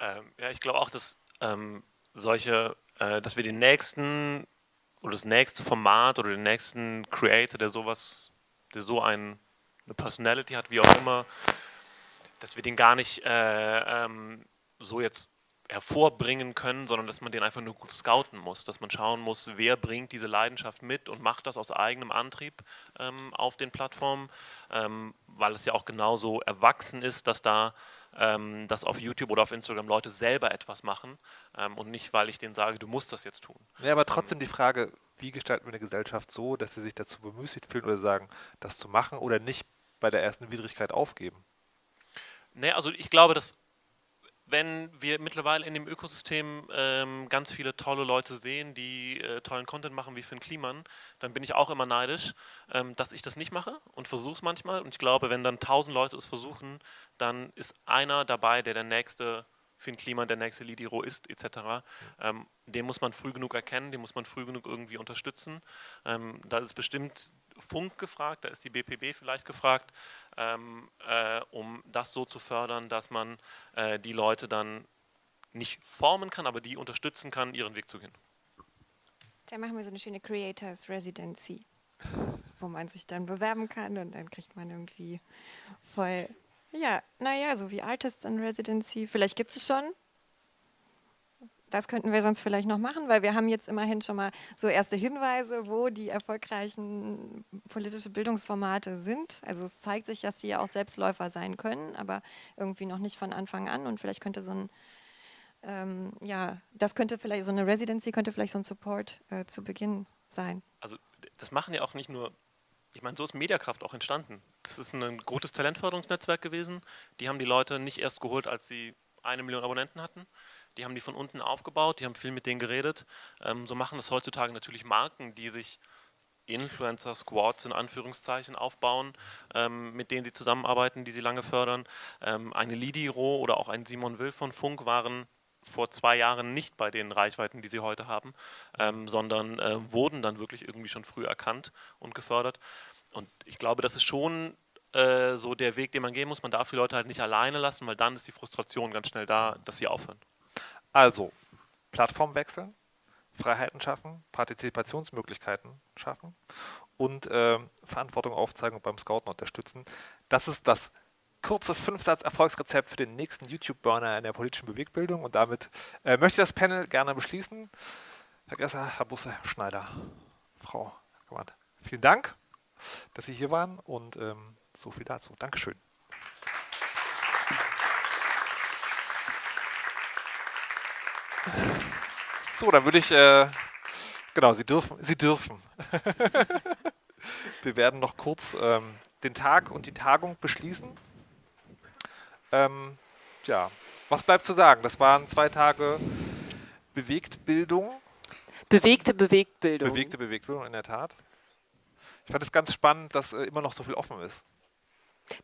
Ähm, ja, ich glaube auch, dass ähm, solche, äh, dass wir den nächsten oder das nächste Format oder den nächsten Creator, der sowas, der so ein, eine Personality hat, wie auch immer, dass wir den gar nicht äh, ähm, so jetzt hervorbringen können, sondern dass man den einfach nur gut scouten muss, dass man schauen muss, wer bringt diese Leidenschaft mit und macht das aus eigenem Antrieb ähm, auf den Plattformen, ähm, weil es ja auch genauso erwachsen ist, dass da ähm, dass auf YouTube oder auf Instagram Leute selber etwas machen ähm, und nicht, weil ich denen sage, du musst das jetzt tun. Ja, aber trotzdem ähm, die Frage, wie gestalten wir eine Gesellschaft so, dass sie sich dazu bemüßigt fühlen oder sagen, das zu machen oder nicht bei der ersten Widrigkeit aufgeben? Nee, also ich glaube, dass wenn wir mittlerweile in dem Ökosystem ähm, ganz viele tolle Leute sehen, die äh, tollen Content machen wie Finn Kliman, dann bin ich auch immer neidisch, ähm, dass ich das nicht mache und versuche es manchmal. Und ich glaube, wenn dann tausend Leute es versuchen, dann ist einer dabei, der der nächste Finn Kliman der nächste Lidiro ist, etc. Ähm, den muss man früh genug erkennen, den muss man früh genug irgendwie unterstützen. Ähm, da ist bestimmt Funk gefragt, da ist die BPB vielleicht gefragt, ähm, äh, um das so zu fördern, dass man äh, die Leute dann nicht formen kann, aber die unterstützen kann, ihren Weg zu gehen. Da machen wir so eine schöne Creators Residency, wo man sich dann bewerben kann und dann kriegt man irgendwie voll, ja, naja, so wie Artists in Residency. Vielleicht gibt es schon, das könnten wir sonst vielleicht noch machen, weil wir haben jetzt immerhin schon mal so erste Hinweise, wo die erfolgreichen politische Bildungsformate sind. Also es zeigt sich, dass sie ja auch Selbstläufer sein können, aber irgendwie noch nicht von Anfang an. Und vielleicht könnte so ein, ähm, ja, das könnte vielleicht, so eine Residency könnte vielleicht so ein Support äh, zu Beginn sein. Also das machen ja auch nicht nur, ich meine, so ist Mediakraft auch entstanden. Das ist ein gutes Talentförderungsnetzwerk gewesen. Die haben die Leute nicht erst geholt, als sie eine Million Abonnenten hatten, die haben die von unten aufgebaut, die haben viel mit denen geredet. Ähm, so machen das heutzutage natürlich Marken, die sich Influencer-Squads in Anführungszeichen aufbauen, ähm, mit denen sie zusammenarbeiten, die sie lange fördern. Ähm, eine Lidiro oder auch ein Simon Will von Funk waren vor zwei Jahren nicht bei den Reichweiten, die sie heute haben, ähm, sondern äh, wurden dann wirklich irgendwie schon früh erkannt und gefördert. Und ich glaube, das ist schon äh, so der Weg, den man gehen muss. Man darf die Leute halt nicht alleine lassen, weil dann ist die Frustration ganz schnell da, dass sie aufhören. Also, Plattform wechseln, Freiheiten schaffen, Partizipationsmöglichkeiten schaffen und äh, Verantwortung aufzeigen und beim Scouten unterstützen. Das ist das kurze Fünfsatz-Erfolgsrezept für den nächsten YouTube-Burner in der politischen Bewegbildung. Und damit äh, möchte ich das Panel gerne beschließen. Herr Gresser, Herr Busse, Herr Schneider, Frau Gewand. Vielen Dank, dass Sie hier waren und ähm, so viel dazu. Dankeschön. So, dann würde ich, äh, genau, Sie dürfen, Sie dürfen. Wir werden noch kurz ähm, den Tag und die Tagung beschließen. Ähm, ja, was bleibt zu sagen? Das waren zwei Tage Bewegtbildung. Bewegte Bewegtbildung. Bewegte Bewegtbildung, in der Tat. Ich fand es ganz spannend, dass äh, immer noch so viel offen ist.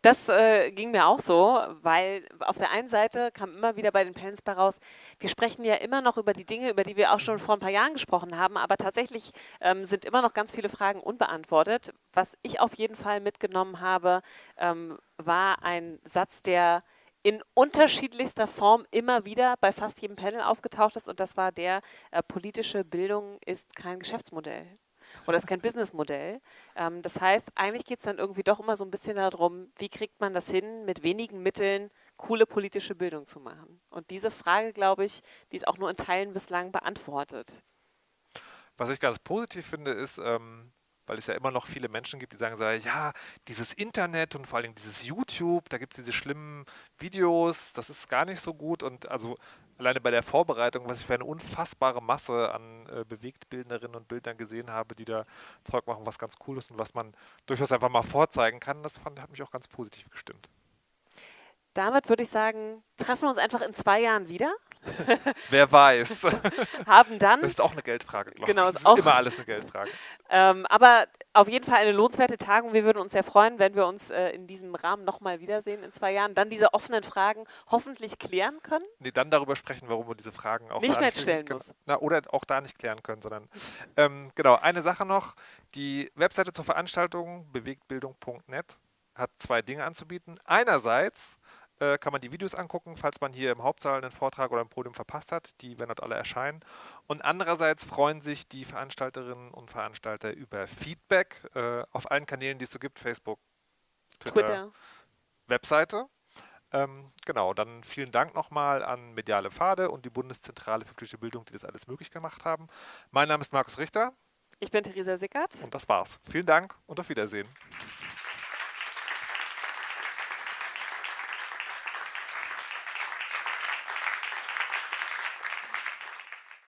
Das äh, ging mir auch so, weil auf der einen Seite kam immer wieder bei den Panels bei raus, wir sprechen ja immer noch über die Dinge, über die wir auch schon vor ein paar Jahren gesprochen haben, aber tatsächlich ähm, sind immer noch ganz viele Fragen unbeantwortet. Was ich auf jeden Fall mitgenommen habe, ähm, war ein Satz, der in unterschiedlichster Form immer wieder bei fast jedem Panel aufgetaucht ist und das war der, äh, politische Bildung ist kein Geschäftsmodell oder ist kein Businessmodell. Ähm, das heißt, eigentlich geht es dann irgendwie doch immer so ein bisschen darum, wie kriegt man das hin, mit wenigen Mitteln coole politische Bildung zu machen. Und diese Frage, glaube ich, die ist auch nur in Teilen bislang beantwortet. Was ich ganz positiv finde, ist, ähm, weil es ja immer noch viele Menschen gibt, die sagen, ja, dieses Internet und vor allem dieses YouTube, da gibt es diese schlimmen Videos, das ist gar nicht so gut. Und also alleine bei der Vorbereitung, was ich für eine unfassbare Masse an äh, Bewegtbildnerinnen und Bildern gesehen habe, die da Zeug machen, was ganz cool ist und was man durchaus einfach mal vorzeigen kann, das fand, hat mich auch ganz positiv gestimmt. Damit würde ich sagen, treffen wir uns einfach in zwei Jahren wieder. Wer weiß. haben dann. Das ist auch eine Geldfrage, glaube genau, ich. Das ist auch, immer alles eine Geldfrage. Ähm, aber auf jeden Fall eine lohnenswerte Tagung. Wir würden uns sehr freuen, wenn wir uns äh, in diesem Rahmen nochmal wiedersehen in zwei Jahren. Dann diese offenen Fragen hoffentlich klären können. Nee, dann darüber sprechen, warum wir diese Fragen auch nicht mehr stellen muss. Na, oder auch da nicht klären können, sondern ähm, genau, eine Sache noch. Die Webseite zur Veranstaltung bewegtbildung.net hat zwei Dinge anzubieten. Einerseits äh, kann man die Videos angucken, falls man hier im Hauptsaal einen Vortrag oder ein Podium verpasst hat. Die werden dort alle erscheinen. Und andererseits freuen sich die Veranstalterinnen und Veranstalter über Feedback äh, auf allen Kanälen, die es so gibt, Facebook, Twitter, Twitter. Webseite. Ähm, genau, dann vielen Dank nochmal an Mediale Pfade und die Bundeszentrale für politische Bildung, die das alles möglich gemacht haben. Mein Name ist Markus Richter. Ich bin Theresa Sickert. Und das war's. Vielen Dank und auf Wiedersehen.